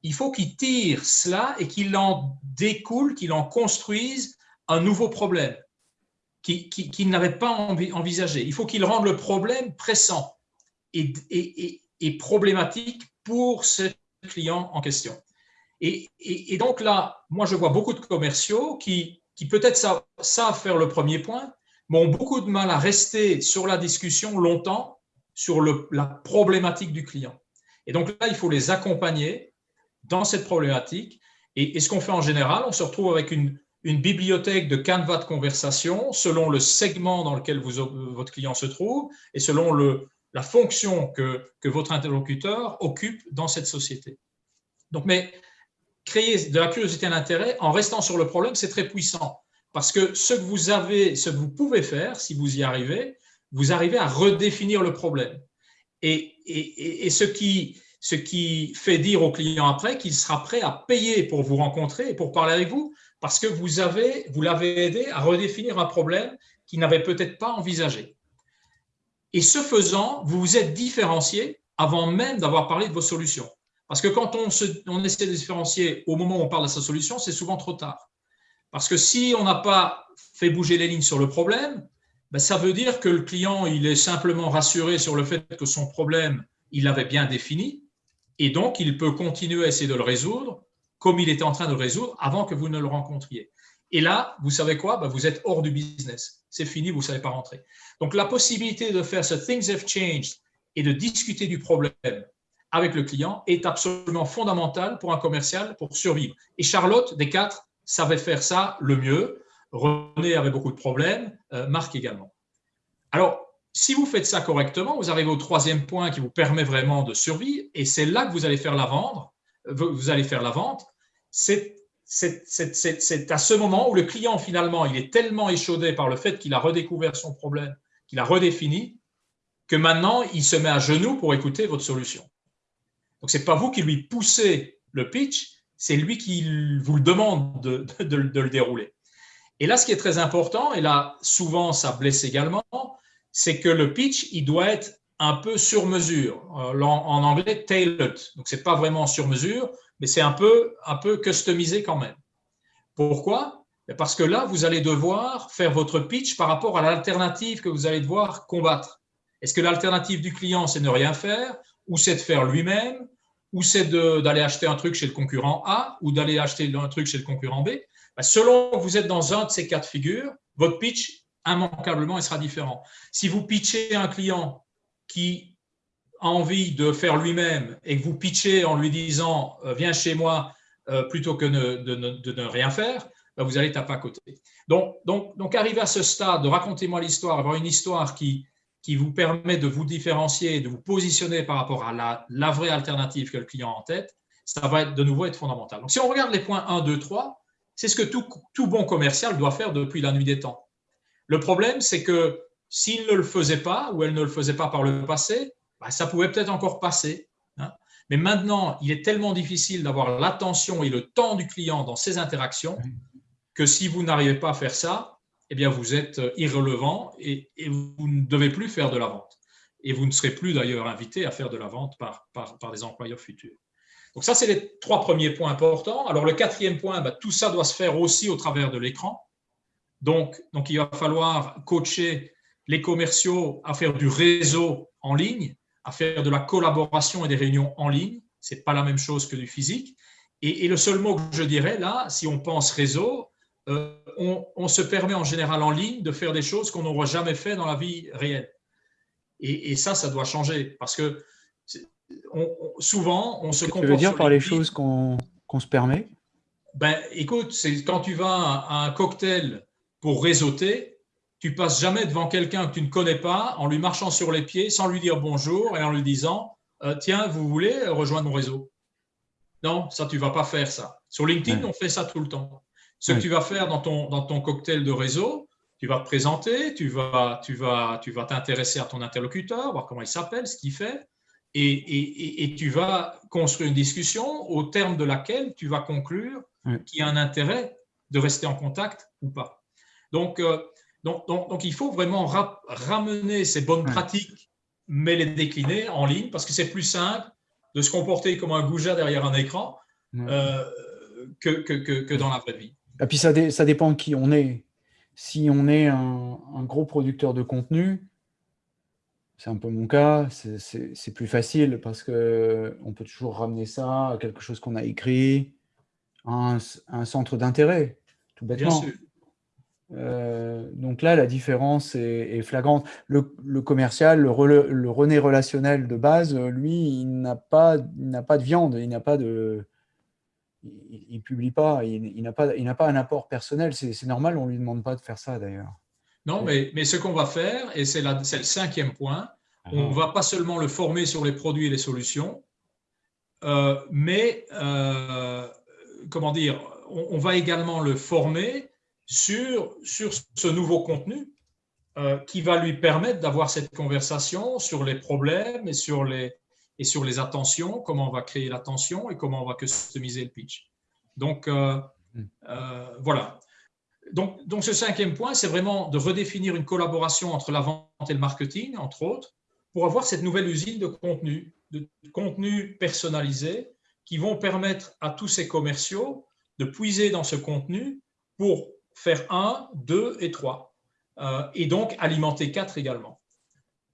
S1: Il faut qu'il tire cela et qu'il en découle, qu'il en construise un nouveau problème qu'il n'avait pas envisagé. Il faut qu'il rende le problème pressant et, problématique pour cette client en question. Et, donc là, moi, je vois beaucoup de commerciaux qui, qui peut-être savent, faire le premier point, mais ont beaucoup de mal à rester sur la discussion longtemps sur la problématique du client. Et donc là, il faut les accompagner dans cette problématique. Et, ce qu'on fait en général, on se retrouve avec une, bibliothèque de canevas de conversation selon le segment dans lequel votre client se trouve et selon la fonction que, votre interlocuteur occupe dans cette société. Donc, mais créer de la curiosité et l'intérêt en restant sur le problème, c'est très puissant. Parce que ce que vous avez, ce que vous pouvez faire, si vous y arrivez, vous arrivez à redéfinir le problème. Et, ce, qui, fait dire au client après qu'il sera prêt à payer pour vous rencontrer et pour parler avec vous, parce que vous avez, vous l'avez aidé à redéfinir un problème qu'il n'avait peut-être pas envisagé. Et ce faisant, vous vous êtes différencié avant même d'avoir parlé de vos solutions. Parce que quand on essaie de différencier au moment où on parle de sa solution, c'est souvent trop tard. Parce que si on n'a pas fait bouger les lignes sur le problème, ben ça veut dire que le client il est simplement rassuré sur le fait que son problème, il l'avait bien défini, et donc il peut continuer à essayer de le résoudre comme il était en train de le résoudre avant que vous ne le rencontriez. Et là, vous savez quoi? Ben Vous êtes hors du business. C'est fini, vous ne savez pas rentrer. Donc la possibilité de faire ce Things have changed et de discuter du problème avec le client est absolument fondamentale pour un commercial pour survivre. Et Charlotte, des quatre, savait faire ça le mieux. René avait beaucoup de problèmes, euh, Marc également. Alors, si vous faites ça correctement, vous arrivez au troisième point qui vous permet vraiment de survivre, et c'est là que vous allez faire la vente. Vous allez faire la vente. C'est à ce moment où le client, finalement, il est tellement échaudé par le fait qu'il a redécouvert son problème, qu'il a redéfini, que maintenant, il se met à genoux pour écouter votre solution. Donc, ce n'est pas vous qui lui poussez le pitch, c'est lui qui vous le demande de, le dérouler. Et là, ce qui est très important, et là, souvent, ça blesse également, c'est que le pitch, il doit être un peu sur mesure. Euh, en, anglais, tailored. Donc, ce n'est pas vraiment sur mesure, mais c'est un peu, un peu customisé quand même. Pourquoi? Parce que là, vous allez devoir faire votre pitch par rapport à l'alternative que vous allez devoir combattre. Est-ce que l'alternative du client, c'est ne rien faire ou c'est de faire lui-même, ou c'est d'aller acheter un truc chez le concurrent A, ou d'aller acheter un truc chez le concurrent B? Bah, selon que vous êtes dans un de ces quatre figures, votre pitch, immanquablement, il sera différent. Si vous pitchez un client qui a envie de faire lui-même et que vous pitchez en lui disant euh, viens chez moi euh, plutôt que de, ne rien faire, bah, vous allez taper à côté. Donc, donc, donc arriver à ce stade de racontez-moi l'histoire, avoir une histoire qui, qui vous permet de vous différencier, de vous positionner par rapport à la, vraie alternative que le client a en tête, ça va être, de nouveau être fondamental. Donc, si on regarde les points 1, 2, 3, c'est ce que tout, tout, bon commercial doit faire depuis la nuit des temps. Le problème, c'est que s'il ne le faisait pas, ou elle ne le faisait pas par le passé, bah, ça pouvait peut-être encore passer. Hein. Mais maintenant, il est tellement difficile d'avoir l'attention et le temps du client dans ces interactions que si vous n'arrivez pas à faire ça, eh bien, vous êtes irrelevant et, vous ne devez plus faire de la vente. Et vous ne serez plus d'ailleurs invité à faire de la vente par, par, des employeurs futurs. Donc ça, c'est les trois premiers points importants. Alors le quatrième point, bah, tout ça doit se faire aussi au travers de l'écran. Donc, il va falloir coacher les commerciaux à faire du réseau en ligne, à faire de la collaboration et des réunions en ligne. Ce n'est pas la même chose que du physique. Et, et, le seul mot que je dirais là, si on pense réseau, euh, on, se permet en général en ligne de faire des choses qu'on n'aura jamais fait dans la vie réelle. Et, ça, ça doit changer parce que souvent, on se
S2: comporte. Tu veux dire par les, choses qu'on se permet?
S1: Ben, Écoute, c'est quand tu vas à un cocktail pour réseauter, tu passes jamais devant quelqu'un que tu ne connais pas en lui marchant sur les pieds sans lui dire bonjour et en lui disant euh, Tiens, vous voulez rejoindre mon réseau? Non, ça, tu ne vas pas faire ça. Sur LinkedIn, on fait ça tout le temps. Ce que tu vas faire dans ton, dans ton cocktail de réseau, tu vas te présenter, tu vas tu vas, tu vas t'intéresser à ton interlocuteur, voir comment il s'appelle, ce qu'il fait, et, et, et, tu vas construire une discussion au terme de laquelle tu vas conclure qu'il y a un intérêt de rester en contact ou pas. Donc, euh, donc, donc, donc, il faut vraiment ramener ces bonnes pratiques, mais les décliner en ligne, parce que c'est plus simple de se comporter comme un goujat derrière un écran euh, que, que, que dans la vraie vie.
S2: Et puis ça, ça dépend de qui on est. Si on est un, gros producteur de contenu, c'est un peu mon cas, c'est plus facile parce qu'on peut toujours ramener ça à quelque chose qu'on a écrit, à un, centre d'intérêt, tout bêtement. Euh, donc là, la différence est, flagrante. Le, commercial, le, le, René relationnel de base, lui, il n'a pas, pas de viande, il n'a pas de, il, ne publie pas, il, n'a pas, il pas un apport personnel. C'est normal, on lui demande pas de faire ça d'ailleurs.
S1: Non, mais, mais, ce qu'on va faire, et c'est le cinquième point, on ne ah. va pas seulement le former sur les produits et les solutions, euh, mais euh, comment dire, on, va également le former sur, sur ce nouveau contenu euh, qui va lui permettre d'avoir cette conversation sur les problèmes et sur les, et sur les attentions, comment on va créer l'attention et comment on va customiser le pitch. Donc, hmm. voilà. Donc, ce cinquième point, c'est vraiment de redéfinir une collaboration entre la vente et le marketing, entre autres, pour avoir cette nouvelle usine de contenu, de contenu personnalisé, qui vont permettre à tous ces commerciaux de puiser dans ce contenu pour faire un, deux et trois, euh, et donc alimenter quatre également.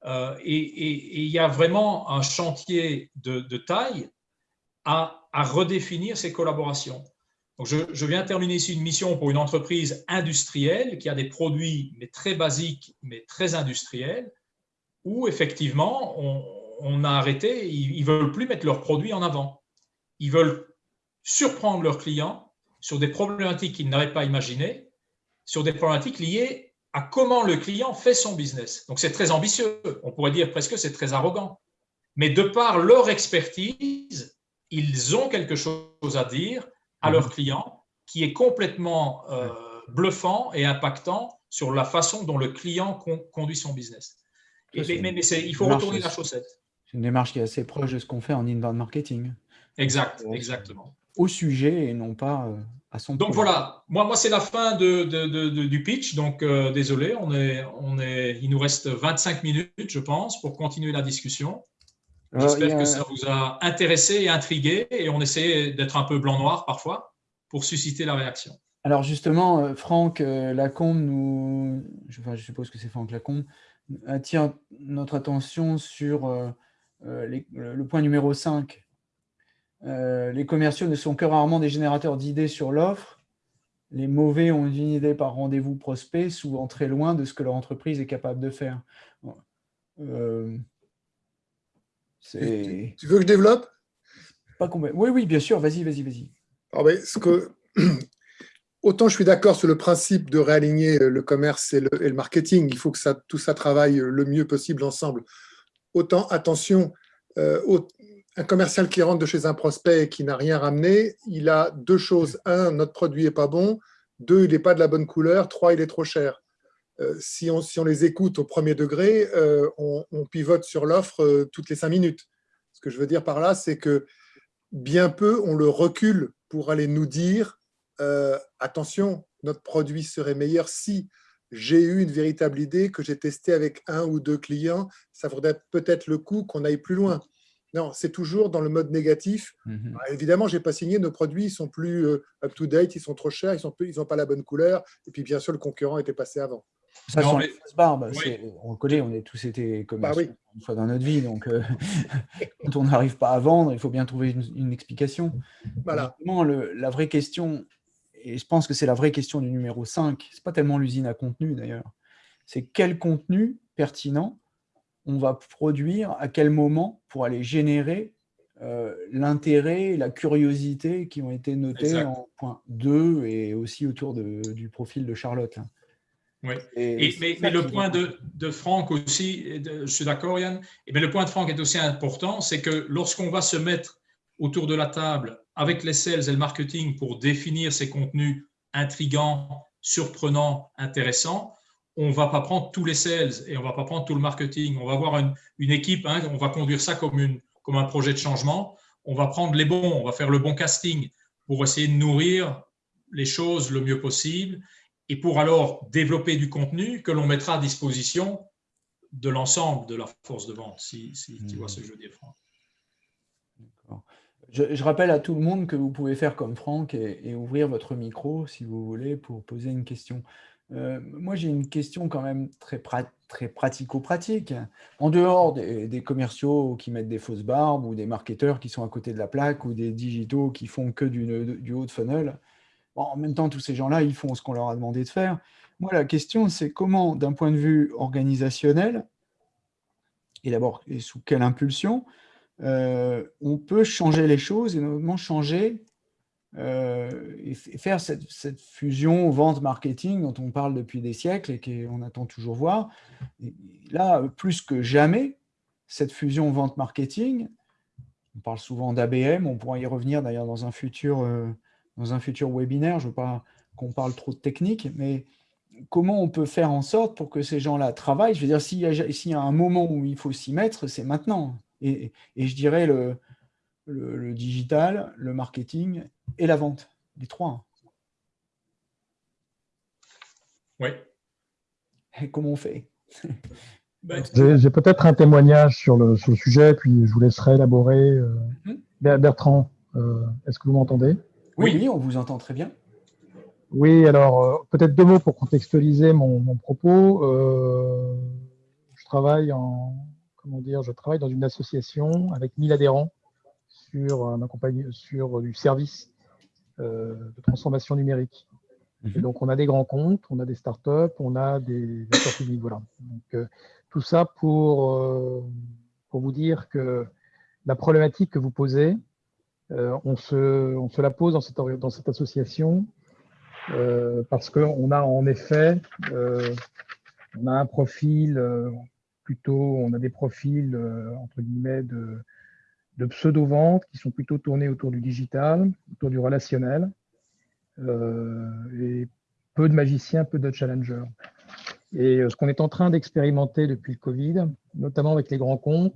S1: Euh, et il y a vraiment un chantier de, taille à redéfinir ces collaborations je, viens terminer ici une mission pour une entreprise industrielle qui a des produits mais très basiques, mais très industriels, où effectivement, on, a arrêté, ils ne veulent plus mettre leurs produits en avant. Ils veulent surprendre leurs clients sur des problématiques qu'ils n'avaient pas imaginées, sur des problématiques liées à comment le client fait son business. Donc c'est très ambitieux, on pourrait dire presque que c'est très arrogant. Mais de par leur expertise, ils ont quelque chose à dire à leurs mhm. clients qui est complètement euh, bluffant et impactant sur la façon dont le client conduit son business. mais, il faut retourner la chaussette.
S2: C'est une démarche qui est assez proche de ce qu'on fait en inbound marketing.
S1: Exact, exactement.
S2: Au sujet et non pas euh, à son
S1: Donc voilà, moi, moi c'est la fin de, du pitch, donc euh, désolé, on est, on est, il nous reste 25 minutes, je pense, pour continuer la discussion. J'espère que ça vous a intéressé et intrigué et on essaie d'être un peu blanc-noir parfois pour susciter la réaction.
S2: Alors justement, euh, Franck euh, Lacombe nous, je, suppose que c'est Franck Lacombe, attire notre attention sur euh, le point numéro 5. les commerciaux ne sont que rarement des générateurs d'idées sur l'offre. Les mauvais ont une idée par rendez-vous prospect, souvent très loin de ce que leur entreprise est capable de faire.
S3: Tu, veux que je développe?
S2: Pas Oui, oui, bien sûr. Vas-y, vas-y, vas-y.
S3: Ah ben, que... Autant je suis d'accord sur le principe de réaligner le commerce et le, marketing, il faut que ça, tout ça travaille le mieux possible ensemble. Autant, attention, euh, un commercial qui rentre de chez un prospect et qui n'a rien ramené, il a deux choses. Un, notre produit n'est pas bon. Deux, il n'est pas de la bonne couleur. Trois, il est trop cher. Euh, si, on, si, on, les écoute au premier degré, euh, on, pivote sur l'offre euh, toutes les cinq minutes. Ce que je veux dire par là, c'est que bien peu, on le recule pour aller nous dire attention, notre produit serait meilleur si j'ai eu une véritable idée que j'ai testé avec un ou deux clients, ça vaudrait peut-être le coup qu'on aille plus loin. Non, c'est toujours dans le mode négatif. Mmh bah, évidemment, je n'ai pas signé, nos produits sont plus up-to-date, ils sont trop chers, ils n'ont pas la bonne couleur, et puis bien sûr, le concurrent était passé avant.
S2: Ça, non, mais... barbe, on le connaît, on est tous été comme bah une fois dans notre vie. Donc, euh, quand on n'arrive pas à vendre, il faut bien trouver une, explication. Voilà. la vraie question, et je pense que c'est la vraie question du numéro 5, c'est pas tellement l'usine à contenu d'ailleurs, c'est quel contenu pertinent on va produire, à quel moment pour aller générer euh, l'intérêt, la curiosité qui ont été notés en point 2 et aussi autour du profil de Charlotte.
S1: Oui. mais, le point de, de, Franck aussi, je suis d'accord Yann, et mais le point de Franck est aussi important, c'est que lorsqu'on va se mettre autour de la table avec les sales et le marketing pour définir ces contenus intrigants, surprenants, intéressants, on ne va pas prendre tous les sales et on ne va pas prendre tout le marketing. On va avoir une, une équipe, hein, on va conduire ça comme, une, comme un projet de changement. On va prendre les bons, on va faire le bon casting pour essayer de nourrir les choses le mieux possible et pour alors développer du contenu que l'on mettra à disposition de l'ensemble de la force de vente, si, tu vois ce que je veux dire, Franck.
S2: Je, je, rappelle à tout le monde que vous pouvez faire comme Franck et, ouvrir votre micro, si vous voulez, pour poser une question. Euh, moi, j'ai une question quand même très, très pratico-pratique. En dehors des, commerciaux qui mettent des fausses barbes ou des marketeurs qui sont à côté de la plaque ou des digitaux qui font que du, du haut de funnel, en même temps, tous ces gens-là, ils font ce qu'on leur a demandé de faire. Moi, la question, c'est comment, d'un point de vue organisationnel, et d'abord, sous quelle impulsion, euh, on peut changer les choses et notamment changer euh, et faire cette, fusion vente marketing dont on parle depuis des siècles et qu'on attend toujours voir. là, plus que jamais, cette fusion vente marketing, on parle souvent d'ABM, on pourra y revenir d'ailleurs dans un futur euh, dans un futur webinaire. Je ne veux pas qu'on parle trop de technique, mais comment on peut faire en sorte pour que ces gens-là travaillent? Je veux dire, s'il y, y, a un moment où il faut s'y mettre, c'est maintenant. Et, je dirais le, le, digital, le marketing et la vente, les trois.
S1: Oui.
S2: Et comment on fait?
S4: Ben, J'ai peut-être un témoignage sur le, sur le, sujet, puis je vous laisserai élaborer. Euh, mhm. Bertrand, euh, est-ce que vous m'entendez?
S2: Oui, on vous entend très bien.
S4: Oui, alors euh, peut-être deux mots pour contextualiser mon, propos. Euh, je travaille en comment dire, je travaille dans une association avec 1000 adhérents sur un sur du service euh, de transformation numérique. Et mhm. donc on a des grands comptes, on a des startups, on a des acteurs publics, voilà. Donc tout ça pour pour vous dire que la problématique que vous posez, euh, on, se, on, se, la pose dans cette, dans cette association euh, parce qu'on a en effet euh, on a un profil plutôt, on a des profils entre guillemets de, de pseudo-ventes qui sont plutôt tournés autour du digital, autour du relationnel, et peu de magiciens, peu de challengers. Et ce qu'on est en train d'expérimenter depuis le Covid, notamment avec les grands comptes,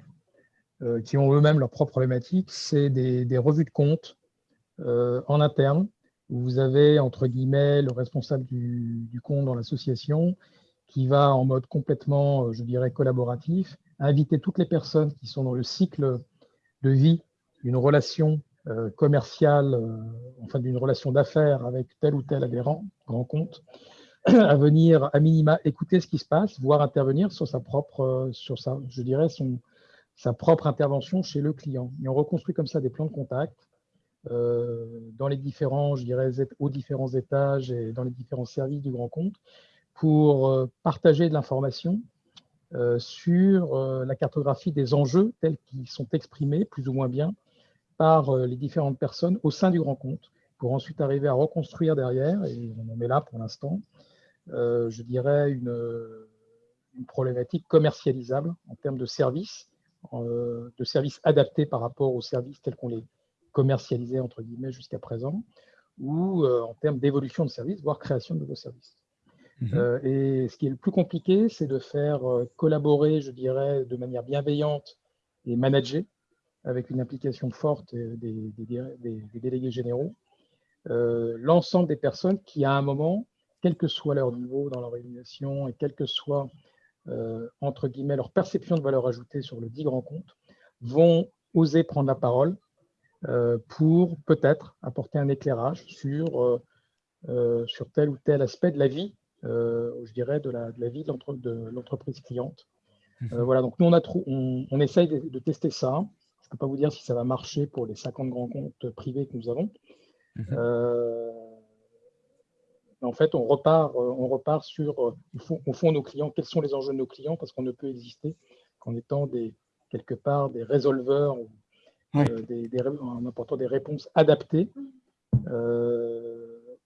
S4: euh, qui ont eux-mêmes leurs propres problématiques, c'est des, revues de compte euh, en interne, où vous avez, entre guillemets, le responsable du, compte dans l'association, qui va en mode complètement, euh, je dirais, collaboratif, inviter toutes les personnes qui sont dans le cycle de vie d'une relation commerciale, enfin d'une relation d'affaires avec tel ou tel adhérent, grand compte, à venir à minima écouter ce qui se passe, voire intervenir sur sa propre, sur sa, je dirais, son, sa propre intervention chez le client. Et on reconstruit comme ça des plans de contact euh, dans les différents, je dirais, aux différents étages et dans les différents services du grand compte pour euh, partager de l'information euh, sur la cartographie des enjeux tels qu'ils sont exprimés plus ou moins bien par les différentes personnes au sein du grand compte pour ensuite arriver à reconstruire derrière, et on en est là pour l'instant, je dirais une, problématique commercialisable en termes de services de services adaptés par rapport aux services tels qu'on les commercialisait entre guillemets jusqu'à présent, ou euh, en termes d'évolution de services, voire création de nouveaux services. Mhm. Euh, et ce qui est le plus compliqué, c'est de faire collaborer, je dirais, de manière bienveillante et managée, avec une implication forte des, délégués généraux, l'ensemble des personnes qui, à un moment, quel que soit leur niveau dans l'organisation et quel que soit euh, entre guillemets, leur perception de valeur ajoutée sur le dit grand compte, vont oser prendre la parole euh, pour peut-être apporter un éclairage sur, euh, sur tel ou tel aspect de la vie, je dirais, de la, de la vie de l'entreprise cliente. Mhm. voilà, donc nous, on, a on, on essaye de, tester ça. Je ne peux pas vous dire si ça va marcher pour les 50 grands comptes privés que nous avons. Mhm en fait, on repart, euh, on repart sur, euh, au fond, nos clients, quels sont les enjeux de nos clients, parce qu'on ne peut exister qu'en étant des, quelque part des résolveurs, euh, des, en apportant des réponses adaptées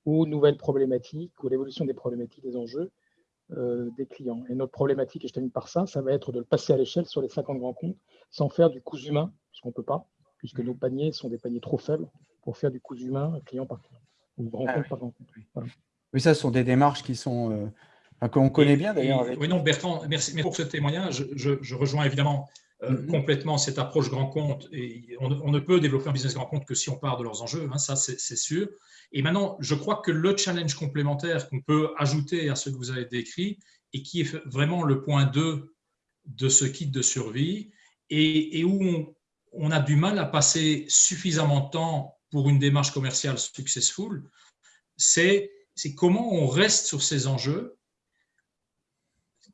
S4: aux nouvelles problématiques, ou l'évolution des problématiques, des enjeux des clients. Et notre problématique, et je termine par ça, ça va être de le passer à l'échelle sur les 50 grands comptes, sans faire du coût humain, puisqu'on ne peut pas, puisque nos paniers sont des paniers trop faibles pour faire du coût humain client par client, ou grand ah compte par grand compte.
S2: Oui, ça, ce sont des démarches qui sont euh, qu'on connaît bien d'ailleurs.
S1: Oui, non, Bertrand, merci pour ce témoignage. Je, rejoins évidemment euh, mm-hmm. complètement cette approche grand compte. Et on, ne peut développer un business grand compte que si on part de leurs enjeux, hein, ça c'est sûr. Et maintenant, je crois que le challenge complémentaire qu'on peut ajouter à ce que vous avez décrit et qui est vraiment le point 2 de ce kit de survie et, où on, on, a du mal à passer suffisamment de temps pour une démarche commerciale successful, c'est c'est comment on reste sur ces enjeux,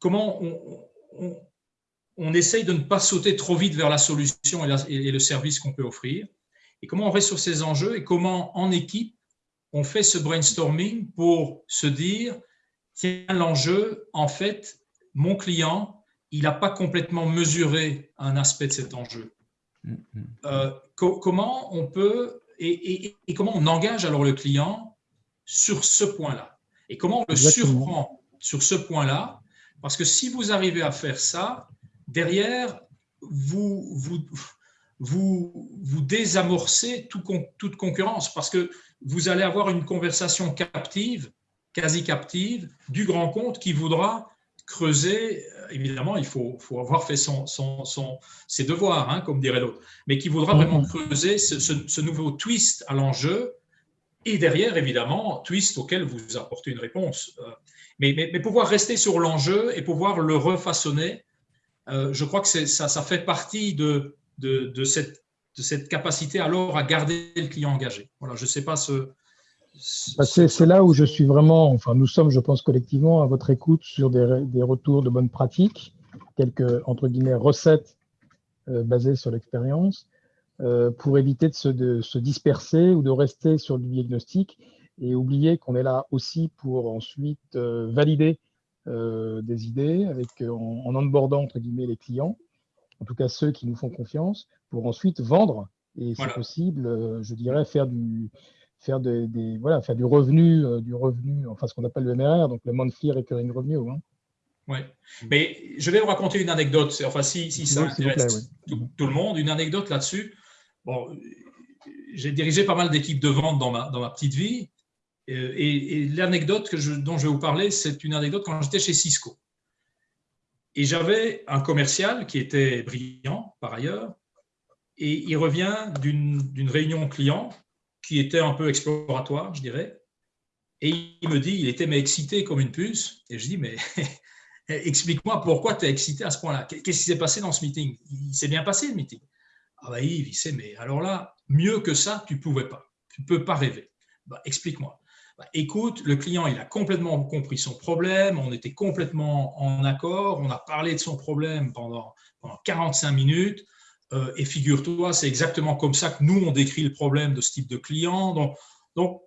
S1: comment on, on, essaye de ne pas sauter trop vite vers la solution et, le service qu'on peut offrir, et comment on reste sur ces enjeux et comment en équipe on fait ce brainstorming pour se dire, tiens, l'enjeu, en fait, mon client, il n'a pas complètement mesuré un aspect de cet enjeu. Mm, mm. Euh, comment on peut et, comment on engage alors le client sur ce point-là. Et comment on le surprend sur ce point-là? Parce que si vous arrivez à faire ça derrière vous vous vous, vous désamorcez tout, toute concurrence. Parce que vous allez avoir une conversation captive, quasi captive, du grand compte qui voudra creuser, euh, évidemment, il faut, faut avoir fait son, son, ses devoirs, hein, comme dirait l'autre, mais qui voudra vraiment creuser ce, nouveau twist à l'enjeu, et derrière, évidemment, twist auquel vous apportez une réponse. Euh, mais, pouvoir rester sur l'enjeu et pouvoir le refaçonner, euh, je crois que ça, fait partie de, cette, capacité alors à garder le client engagé. Voilà, je ne sais pas ce,
S4: bah, c'est là où je suis vraiment, enfin nous sommes, je pense, collectivement à votre écoute sur des, retours de bonnes pratiques, quelques, entre guillemets, recettes euh, basées sur l'expérience, pour éviter de se, de se, disperser ou de rester sur du diagnostic et oublier qu'on est là aussi pour ensuite euh, valider des idées avec, en, en onboardant, entre guillemets, les clients, en tout cas ceux qui nous font confiance, pour ensuite vendre et, si possible, je dirais, faire du faire, des, voilà, faire du revenu, euh, du revenu, enfin ce qu'on appelle le MRR, donc le monthly recurring revenue. Hein.
S1: Oui, mais je vais vous raconter une anecdote, enfin si, si ça intéresse tout, le monde, une anecdote là-dessus. J'ai dirigé pas mal d'équipes de vente dans ma, petite vie, euh, et, l'anecdote dont je vais vous parler, c'est une anecdote quand j'étais chez Cisco. Et j'avais un commercial qui était brillant par ailleurs, et il revient d'une réunion client qui était un peu exploratoire, je dirais. Et il me dit, il était excité comme une puce. Et je dis, mais explique-moi pourquoi tu es excité à ce point-là? Qu'est-ce qui s'est passé dans ce meeting? Il s'est bien passé le meeting. Ah bah Yves, il sait, mais alors là, mieux que ça, tu ne pouvais pas. Tu ne peux pas rêver. Bah, explique-moi. Bah, écoute, le client, il a complètement compris son problème, on était complètement en accord, on a parlé de son problème pendant, pendant 45 minutes. Euh, et figure-toi, c'est exactement comme ça que nous, on décrit le problème de ce type de client. Donc, donc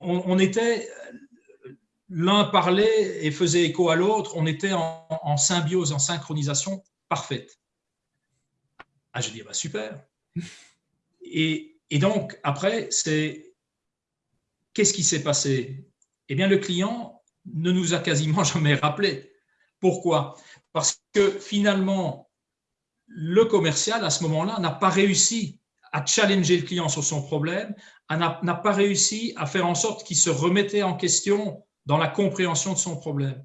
S1: on, était, l'un parlait et faisait écho à l'autre, on était en, symbiose, en synchronisation parfaite. Ah, je dis, bah, super. Et, donc, après, c'est qu'est-ce qui s'est passé? Eh bien, le client ne nous a quasiment jamais rappelé. Pourquoi? Parce que finalement, le commercial, à ce moment-là, n'a pas réussi à challenger le client sur son problème, n'a pas réussi à faire en sorte qu'il se remettait en question dans la compréhension de son problème.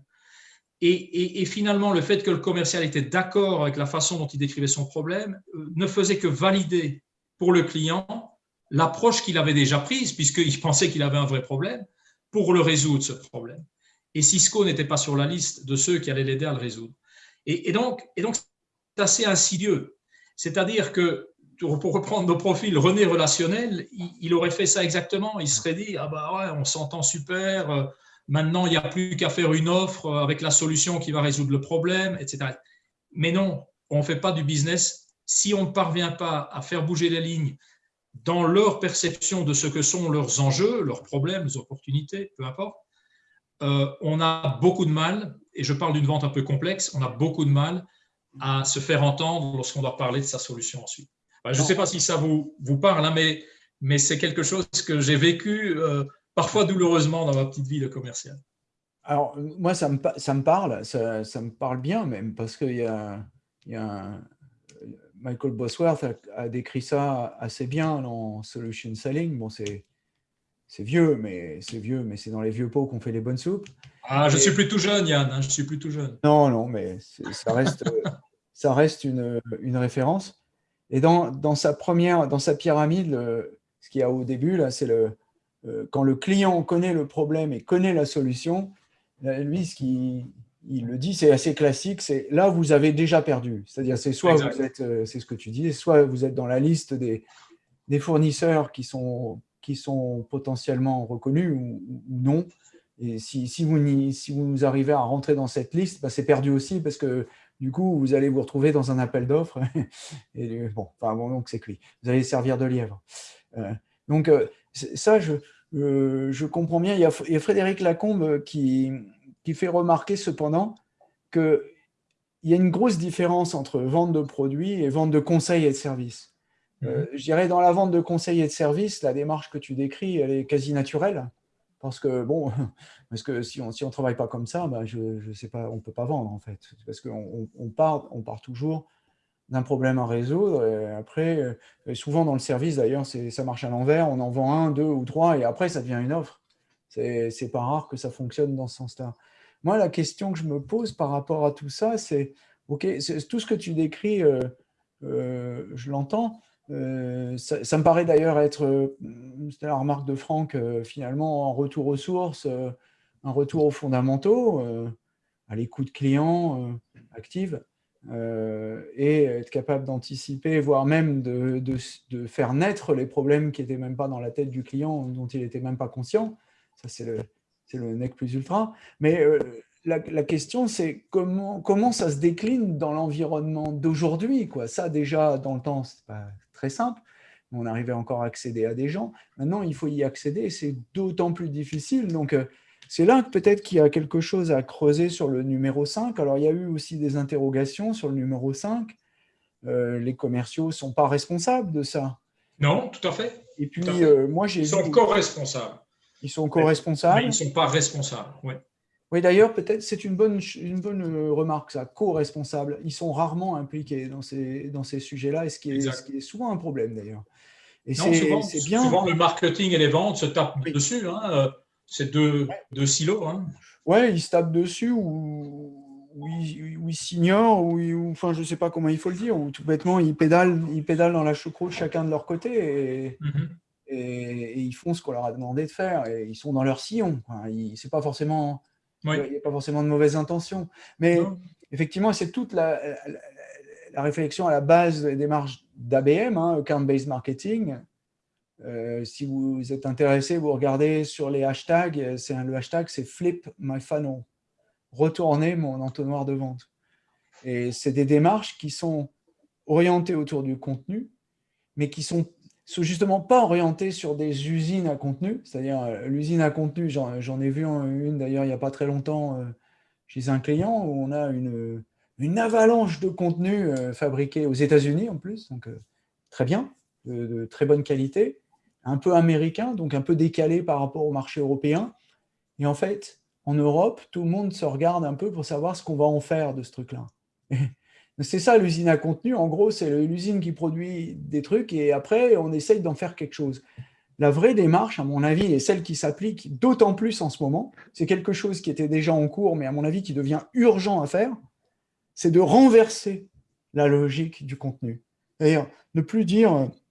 S1: Et, finalement, le fait que le commercial était d'accord avec la façon dont il décrivait son problème euh, ne faisait que valider pour le client l'approche qu'il avait déjà prise, puisqu'il pensait qu'il avait un vrai problème, pour le résoudre, ce problème. Et Cisco n'était pas sur la liste de ceux qui allaient l'aider à le résoudre. Et, donc, donc, assez insidieux. C'est-à-dire que, pour reprendre nos profils René relationnel, il, aurait fait ça exactement. Il serait dit, ah bah ouais, on s'entend super, euh, maintenant il n'y a plus qu'à faire une offre avec la solution qui va résoudre le problème, etc. Mais non, on ne fait pas du business si on ne parvient pas à faire bouger les lignes dans leur perception de ce que sont leurs enjeux, leurs problèmes, leurs opportunités, peu importe, euh, on a beaucoup de mal, et je parle d'une vente un peu complexe, on a beaucoup de mal à se faire entendre lorsqu'on doit parler de sa solution ensuite. je ne sais pas si ça vous, parle, hein, mais, mais c'est quelque chose que j'ai vécu euh, parfois douloureusement dans ma petite vie de commercial.
S2: Alors, moi, ça me, ça me parle, ça, ça, me parle bien même, parce qu'il y a, y a Michael Bosworth a, décrit ça assez bien dans Solution Selling. Bon, c'est vieux, mais c'est vieux, mais c'est dans les vieux pots qu'on fait les bonnes soupes.
S1: Ah, je suis plus tout jeune, Yann. Hein, je suis plus tout jeune.
S2: Non, non, mais ça reste ça reste une, une référence. Et dans, dans, sa première, dans sa pyramide, ce qu'il y a au début, là, c'est le, quand le client connaît le problème et connaît la solution, lui, ce qu'il il le dit, c'est assez classique, c'est là, vous avez déjà perdu. C'est-à-dire, c'est soit vous êtes, euh, c'est ce que tu dis, soit vous êtes dans la liste des, des fournisseurs qui sont, qui sont potentiellement reconnus ou, non. Et si, si, vous, si vous arrivez à rentrer dans cette liste, bah, c'est perdu aussi parce que du coup, vous allez vous retrouver dans un appel d'offres. et bon, enfin, bon, donc c'est cuit. Vous allez servir de lièvre. Euh, donc, euh, ça, je, euh, je comprends bien. Il y, a, Frédéric Lacombe qui, qui fait remarquer cependant qu'il y a une grosse différence entre vente de produits et vente de conseils et de services. Mhm. je dirais, dans la vente de conseils et de services, la démarche que tu décris, elle est quasi naturelle. Parce que, bon, parce que si on ne si on travaille pas comme ça, bah, je, je sais pas, on ne peut pas vendre, en fait. Parce qu'on on part, on part toujours d'un problème à résoudre. Et après, souvent dans le service, d'ailleurs, ça marche à l'envers. On en vend un, deux ou trois, et après, ça devient une offre. C'est pas rare que ça fonctionne dans ce sens-là. Moi, la question que je me pose par rapport à tout ça, c'est, OK, tout ce que tu décris, euh, euh, je l'entends, euh, ça, me paraît d'ailleurs être, euh, c'était la remarque de Franck, euh, finalement, un retour aux sources, un retour aux fondamentaux, à l'écoute client active, et être capable d'anticiper, voire même de, de, faire naître les problèmes qui n'étaient même pas dans la tête du client, dont il n'était même pas conscient. Ça, c'est le, le nec plus ultra. Mais la, la, question, c'est comment, comment ça se décline dans l'environnement d'aujourd'hui. Ça, déjà, dans le temps, c'est pas très simple. On arrivait encore à accéder à des gens. Maintenant, il faut y accéder. C'est d'autant plus difficile. Donc, euh, c'est là peut-être qu'il y a quelque chose à creuser sur le numéro 5. Alors, il y a eu aussi des interrogations sur le numéro 5. Euh, les commerciaux ne sont pas responsables de ça.
S1: Non, tout à fait.
S2: Et puis, euh, moi, j'ai
S1: Ils sont co-responsables.
S2: Ils sont co-responsables.
S1: Mais ils ne sont pas responsables, oui.
S2: Oui, d'ailleurs, peut-être c'est une bonne, une bonne euh, remarque, ça, co-responsable. Ils sont rarement impliqués dans ces, dans ces sujets-là, et ce qui, est, ce qui, est, souvent un problème d'ailleurs.
S1: Et c'est bien. Souvent, le marketing et les ventes se tapent dessus. Hein. C'est deux, deux, silos. Hein.
S2: Oui, ils se tapent dessus ou, ou, ils, s'ignorent, ou, enfin, je ne sais pas comment il faut le dire, ou tout bêtement, ils pédalent, ils pédalent dans la choucroute chacun de leur côté. Et, mm-hmm. et, ils font ce qu'on leur a demandé de faire. Et ils sont dans leur sillon. C'est pas forcément il n'y a pas forcément de mauvaises intentions. Mais effectivement, c'est toute la, réflexion à la base des démarches d'ABM, hein, Account-Based Marketing. Euh, si vous êtes intéressé, vous regardez sur les hashtags, le hashtag c'est Flip My Funnel, retourner mon entonnoir de vente. Et c'est des démarches qui sont orientées autour du contenu, mais qui sont sont justement pas orientés sur des usines à contenu, c'est-à-dire euh, l'usine à contenu, j'en ai vu une d'ailleurs il n'y a pas très longtemps euh, chez un client où on a une, avalanche de contenu euh, fabriqué aux États-Unis en plus, donc très bien, de, très bonne qualité, un peu américain, donc un peu décalé par rapport au marché européen. Et en fait, en Europe, tout le monde se regarde un peu pour savoir ce qu'on va en faire de ce truc-là. C'est ça l'usine à contenu. En gros, c'est l'usine qui produit des trucs et après, on essaye d'en faire quelque chose. La vraie démarche, à mon avis, et celle qui s'applique d'autant plus en ce moment, c'est quelque chose qui était déjà en cours, mais à mon avis qui devient urgent à faire, c'est de renverser la logique du contenu. C'est-à-dire ne plus dire «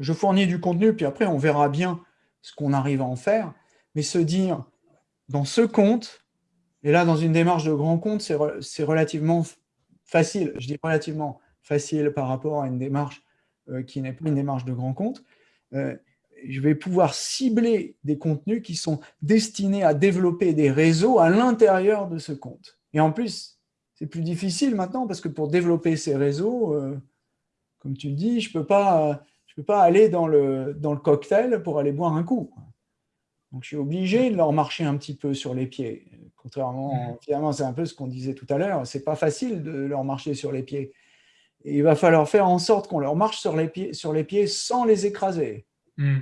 S2: je fournis du contenu, puis après on verra bien ce qu'on arrive à en faire », mais se dire « dans ce compte, et là dans une démarche de grand compte, c'est relativement facile, je dis relativement facile par rapport à une démarche euh, qui n'est pas une démarche de grand compte, euh, je vais pouvoir cibler des contenus qui sont destinés à développer des réseaux à l'intérieur de ce compte. Et en plus, c'est plus difficile maintenant parce que pour développer ces réseaux, euh, comme tu le dis, je ne peux, pas, je peux pas aller dans le, dans le cocktail pour aller boire un coup. Donc, je suis obligé de leur marcher un petit peu sur les pieds. Contrairement, finalement, c'est un peu ce qu'on disait tout à l'heure, c'est pas facile de leur marcher sur les pieds. il va falloir faire en sorte qu'on leur marche sur les pieds, sur les pieds sans les écraser. Hmm.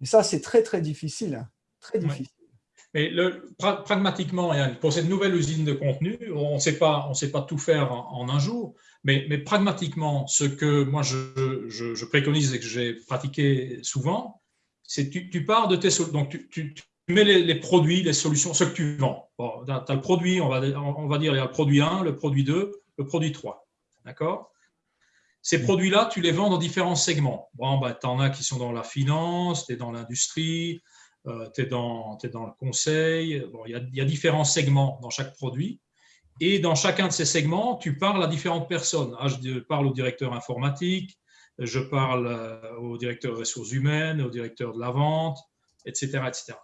S2: Et ça, c'est très, très difficile. Hein. Très difficile.
S1: Mais le, pragmatiquement, pour cette nouvelle usine de contenu, on ne sait pas, tout faire en, un jour, mais, mais, pragmatiquement, ce que moi je, je, préconise et que j'ai pratiqué souvent, c'est tu, tu pars de tes donc tu, tu, mets les, produits, les solutions, ce que tu vends. Bon, tu as le produit, on va, on va dire, il y a le produit 1, le produit 2, le produit 3. D'accord? Ces produits-là, tu les vends dans différents segments. Bon, bah, tu en as qui sont dans la finance, tu es dans l'industrie, tu es, dans, le conseil. Bon, il, y a, différents segments dans chaque produit. Et dans chacun de ces segments, tu parles à différentes personnes. Ah, je parle au directeur informatique, je parle euh, au directeur ressources humaines, au directeur de la vente, etc. etc.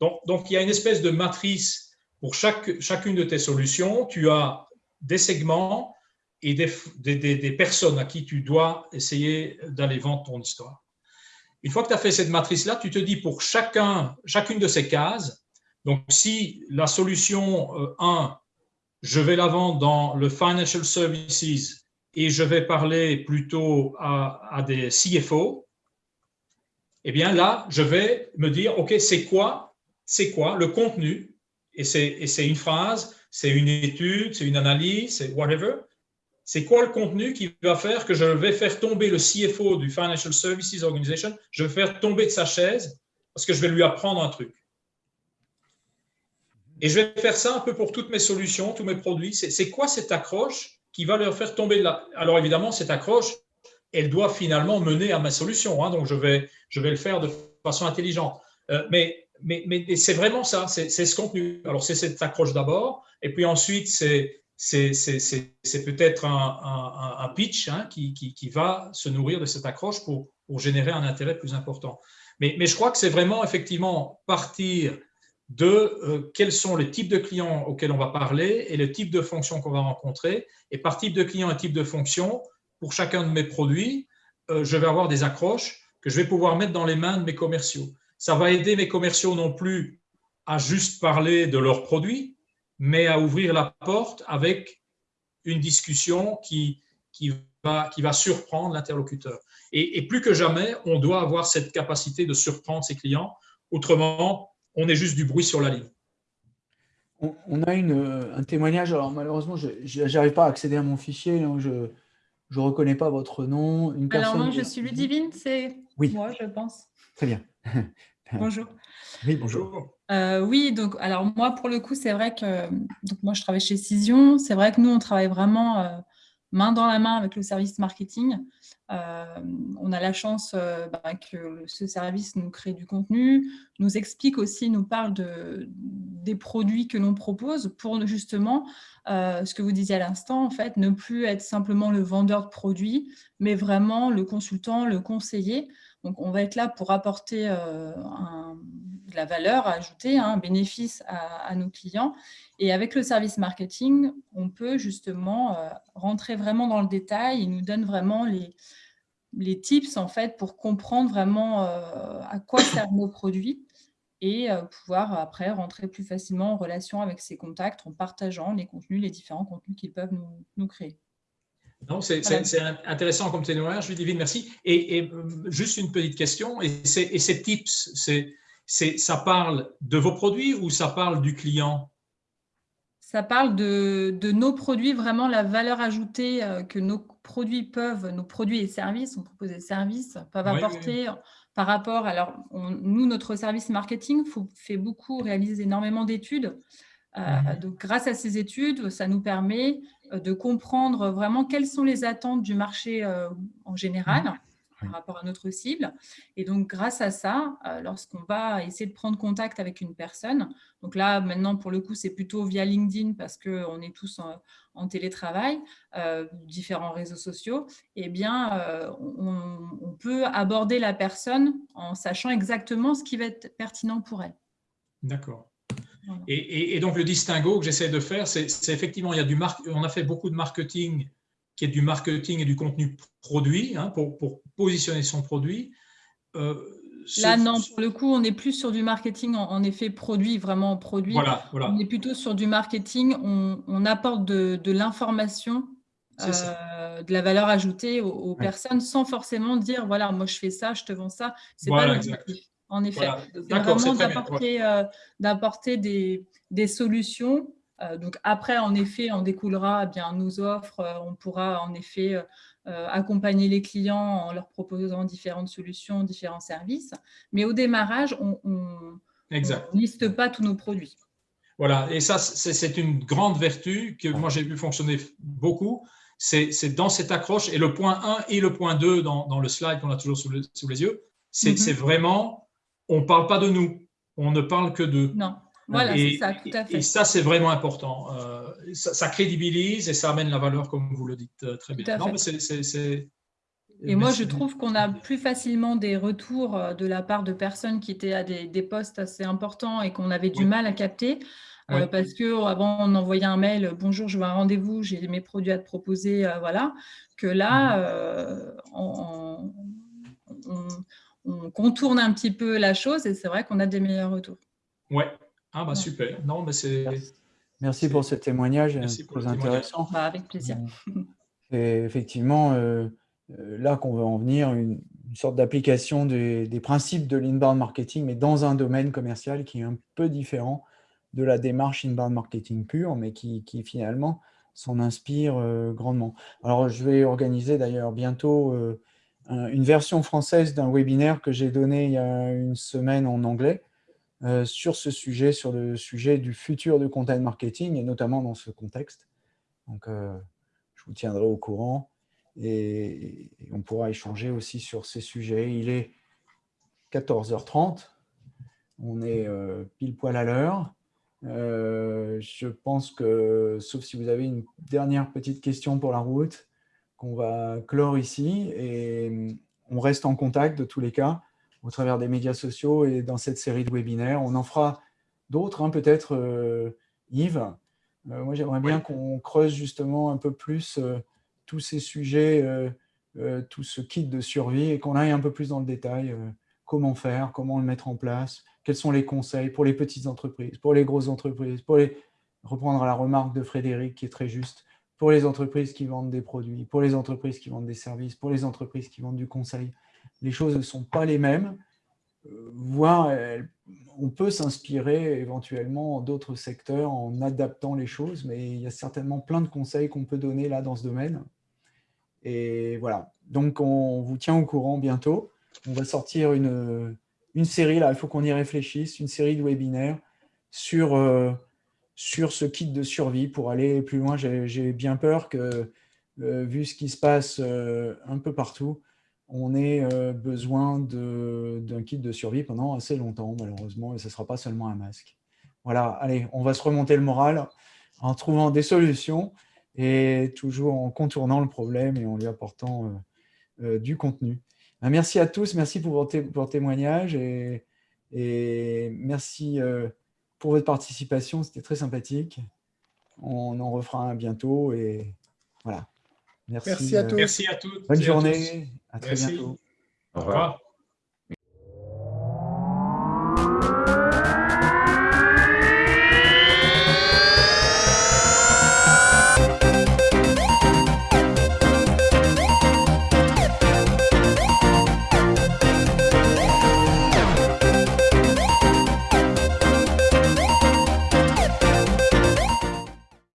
S1: Donc, donc, il y a une espèce de matrice pour chaque, chacune de tes solutions. Tu as des segments et des, des personnes à qui tu dois essayer d'aller vendre ton histoire. Une fois que tu as fait cette matrice-là, tu te dis pour chacun, chacune de ces cases, donc si la solution 1, euh, je vais la vendre dans le financial services et je vais parler plutôt à, des CFO, eh bien là, je vais me dire, OK, c'est quoi, c'est quoi le contenu? Et c'est une phrase, c'est une étude, c'est une analyse, c'est whatever. C'est quoi le contenu qui va faire que je vais faire tomber le CFO du Financial Services Organization, je vais faire tomber de sa chaise parce que je vais lui apprendre un truc. Et je vais faire ça un peu pour toutes mes solutions, tous mes produits. C'est quoi cette accroche qui va leur faire tomber de là Alors évidemment, cette accroche, elle doit finalement mener à ma solution. Hein, donc je vais, je le faire de façon intelligente. Euh, mais mais, mais c'est vraiment ça, c'est ce contenu. Alors c'est cette accroche d'abord, et puis ensuite c'est c'est peut-être un, pitch hein, qui, va se nourrir de cette accroche pour, générer un intérêt plus important. Mais, mais je crois que c'est vraiment effectivement partir de euh, quels sont les types de clients auxquels on va parler et le type de fonction qu'on va rencontrer. Et par type de client et type de fonction, pour chacun de mes produits, euh, je vais avoir des accroches que je vais pouvoir mettre dans les mains de mes commerciaux. Ça va aider mes commerciaux non plus à juste parler de leurs produits, mais à ouvrir la porte avec une discussion qui, qui, va, qui va surprendre l'interlocuteur. Et, et plus que jamais, on doit avoir cette capacité de surprendre ses clients. Autrement, on est juste du bruit sur la ligne.
S2: On, a une, euh, un témoignage, alors malheureusement, je n'arrive pas à accéder à mon fichier, donc je ne reconnais pas votre nom.
S5: Une alors non, je suis Ludivine, c'est oui. moi, je pense.
S2: Très bien.
S5: Bonjour.
S2: Oui, bonjour.
S5: Euh, oui, donc alors moi, pour le coup, c'est vrai que donc moi, je travaille chez Cision. C'est vrai que nous, on travaille vraiment euh, main dans la main avec le service marketing. Euh, on a la chance bah, que ce service nous crée du contenu, nous explique aussi, nous parle de, des produits que l'on propose pour justement, ce que vous disiez à l'instant, en fait, ne plus être simplement le vendeur de produits, mais vraiment le consultant, le conseiller. Donc, on va être là pour apporter de la valeur ajoutée, hein, un bénéfice à, nos clients. Et avec le service marketing, on peut justement rentrer vraiment dans le détail. Il nous donne vraiment les, tips en pour comprendre vraiment euh, à quoi servent nos produits et euh, pouvoir après rentrer plus facilement en relation avec ces contacts en partageant les contenus, les différents contenus qu'ils peuvent nous, créer.
S1: C'est intéressant comme témoignage, Ludivine, merci. Et, et, euh, juste une petite question, et, et ces tips, ça parle de vos produits ou ça parle du client?
S5: Ça parle de, nos produits, vraiment la valeur ajoutée euh, que nos produits peuvent, nos produits et services, on propose des services, peuvent apporter par rapport, alors nous, notre service marketing fait beaucoup, réalise énormément d'études. Euh, mhm. Donc, grâce à ces études, ça nous permet de comprendre vraiment quelles sont les attentes du marché en général. Mhm par rapport à notre cible. Et donc, grâce à ça, euh, lorsqu'on va essayer de prendre contact avec une personne, donc là, maintenant, pour le coup, c'est plutôt via LinkedIn parce qu'on est tous en, télétravail, euh, différents réseaux sociaux, eh bien, euh, on, peut aborder la personne en sachant exactement ce qui va être pertinent pour elle.
S1: D'accord. Et, donc, le distinguo que j'essaie de faire, c'est effectivement, il y a du on a fait beaucoup de marketing qui est du marketing et du contenu produit, hein, pour, pour, positionner son produit.
S5: Euh, Là, non, pour le coup, on est plus sur du marketing, en, effet, produit, vraiment produit.
S1: Voilà, voilà.
S5: On est plutôt sur du marketing, on, on apporte de, de l'information, euh, de la valeur ajoutée aux, personnes sans forcément dire, voilà, moi je fais ça, je te vends ça. C'est pas en effet. Voilà. vraiment d'apporter euh, des, des solutions euh, donc après, en effet, on découlera eh bien nos offres, euh, on pourra en effet euh, accompagner les clients en leur proposant différentes solutions, différents services. Mais au démarrage, on ne liste pas tous nos produits.
S1: Voilà, et ça, c'est une grande vertu que moi j'ai vu fonctionner beaucoup. C'est dans cette accroche, et le point 1 et le point 2 dans, le slide qu'on a toujours sous, sous les yeux, c'est mm-hmm. vraiment, on ne parle pas de nous, on ne parle que de.
S5: Non. Voilà, c'est ça, tout à fait.
S1: Et ça, c'est vraiment important. Euh, ça, crédibilise et ça amène la valeur, comme vous le dites euh, très bien. Non, mais
S5: Et moi, je trouve qu'on a plus facilement des retours euh, de la part de personnes qui étaient à des, des postes assez importants et qu'on avait du mal à capter. Euh, parce que avant on envoyait un mail, bonjour, je veux un rendez-vous, j'ai mes produits à te proposer, euh, voilà. Que là, mhm. on, contourne un petit peu la chose et c'est vrai qu'on a des meilleurs retours.
S1: Ouais. Ah bah super. Non, mais c'est.
S2: Merci pour ce témoignage, très intéressant.
S5: Bah, avec plaisir.
S2: C'est effectivement euh, là qu'on veut en venir, une, sorte d'application des, principes de l'inbound marketing, mais dans un domaine commercial qui est un peu différent de la démarche inbound marketing pure, mais qui, finalement s'en inspire euh, grandement. Alors, je vais organiser d'ailleurs bientôt euh, une version française d'un webinaire que j'ai donné il y a une semaine en anglais sur ce sujet, sur le sujet du futur de content marketing, et notamment dans ce contexte. Donc, je vous tiendrai au courant et, on pourra échanger aussi sur ces sujets. Il est 14h30, on est euh, pile poil à l'heure. Euh, je pense que, sauf si vous avez une dernière petite question pour la route, qu'on va clore ici et on reste en contact de tous les cas au travers des médias sociaux et dans cette série de webinaires. On en fera d'autres, hein, peut-être euh, Yves. moi, j'aimerais bien qu'on creuse justement un peu plus tous ces sujets, euh, euh, tout ce kit de survie et qu'on aille un peu plus dans le détail. Euh, comment faire, comment le mettre en place, quels sont les conseils pour les petites entreprises, pour les grosses entreprises, pour les, reprendre la remarque de Frédéric qui est très juste, pour les entreprises qui vendent des produits, pour les entreprises qui vendent des services, pour les entreprises qui vendent du conseil. Les choses ne sont pas les mêmes, voire on peut s'inspirer éventuellement d'autres secteurs en adaptant les choses, mais il y a certainement plein de conseils qu'on peut donner là dans ce domaine. Et voilà, donc on vous tient au courant bientôt. On va sortir une, une série, là, il faut qu'on y réfléchisse, une série de webinaires sur, euh, sur ce kit de survie pour aller plus loin. J'ai bien peur que, euh, vu ce qui se passe euh, un peu partout, on ait besoin d'un kit de survie pendant assez longtemps, malheureusement, et ce ne sera pas seulement un masque. Voilà, allez, on va se remonter le moral en trouvant des solutions et toujours en contournant le problème et en lui apportant euh, euh, du contenu. Ben, merci à tous, merci pour votre, témoignage et, merci euh, pour votre participation, c'était très sympathique. On en refera un bientôt et voilà.
S3: Merci, à tous.
S1: Merci à toutes.
S2: Bonne journée, à, très bientôt.
S1: Au revoir.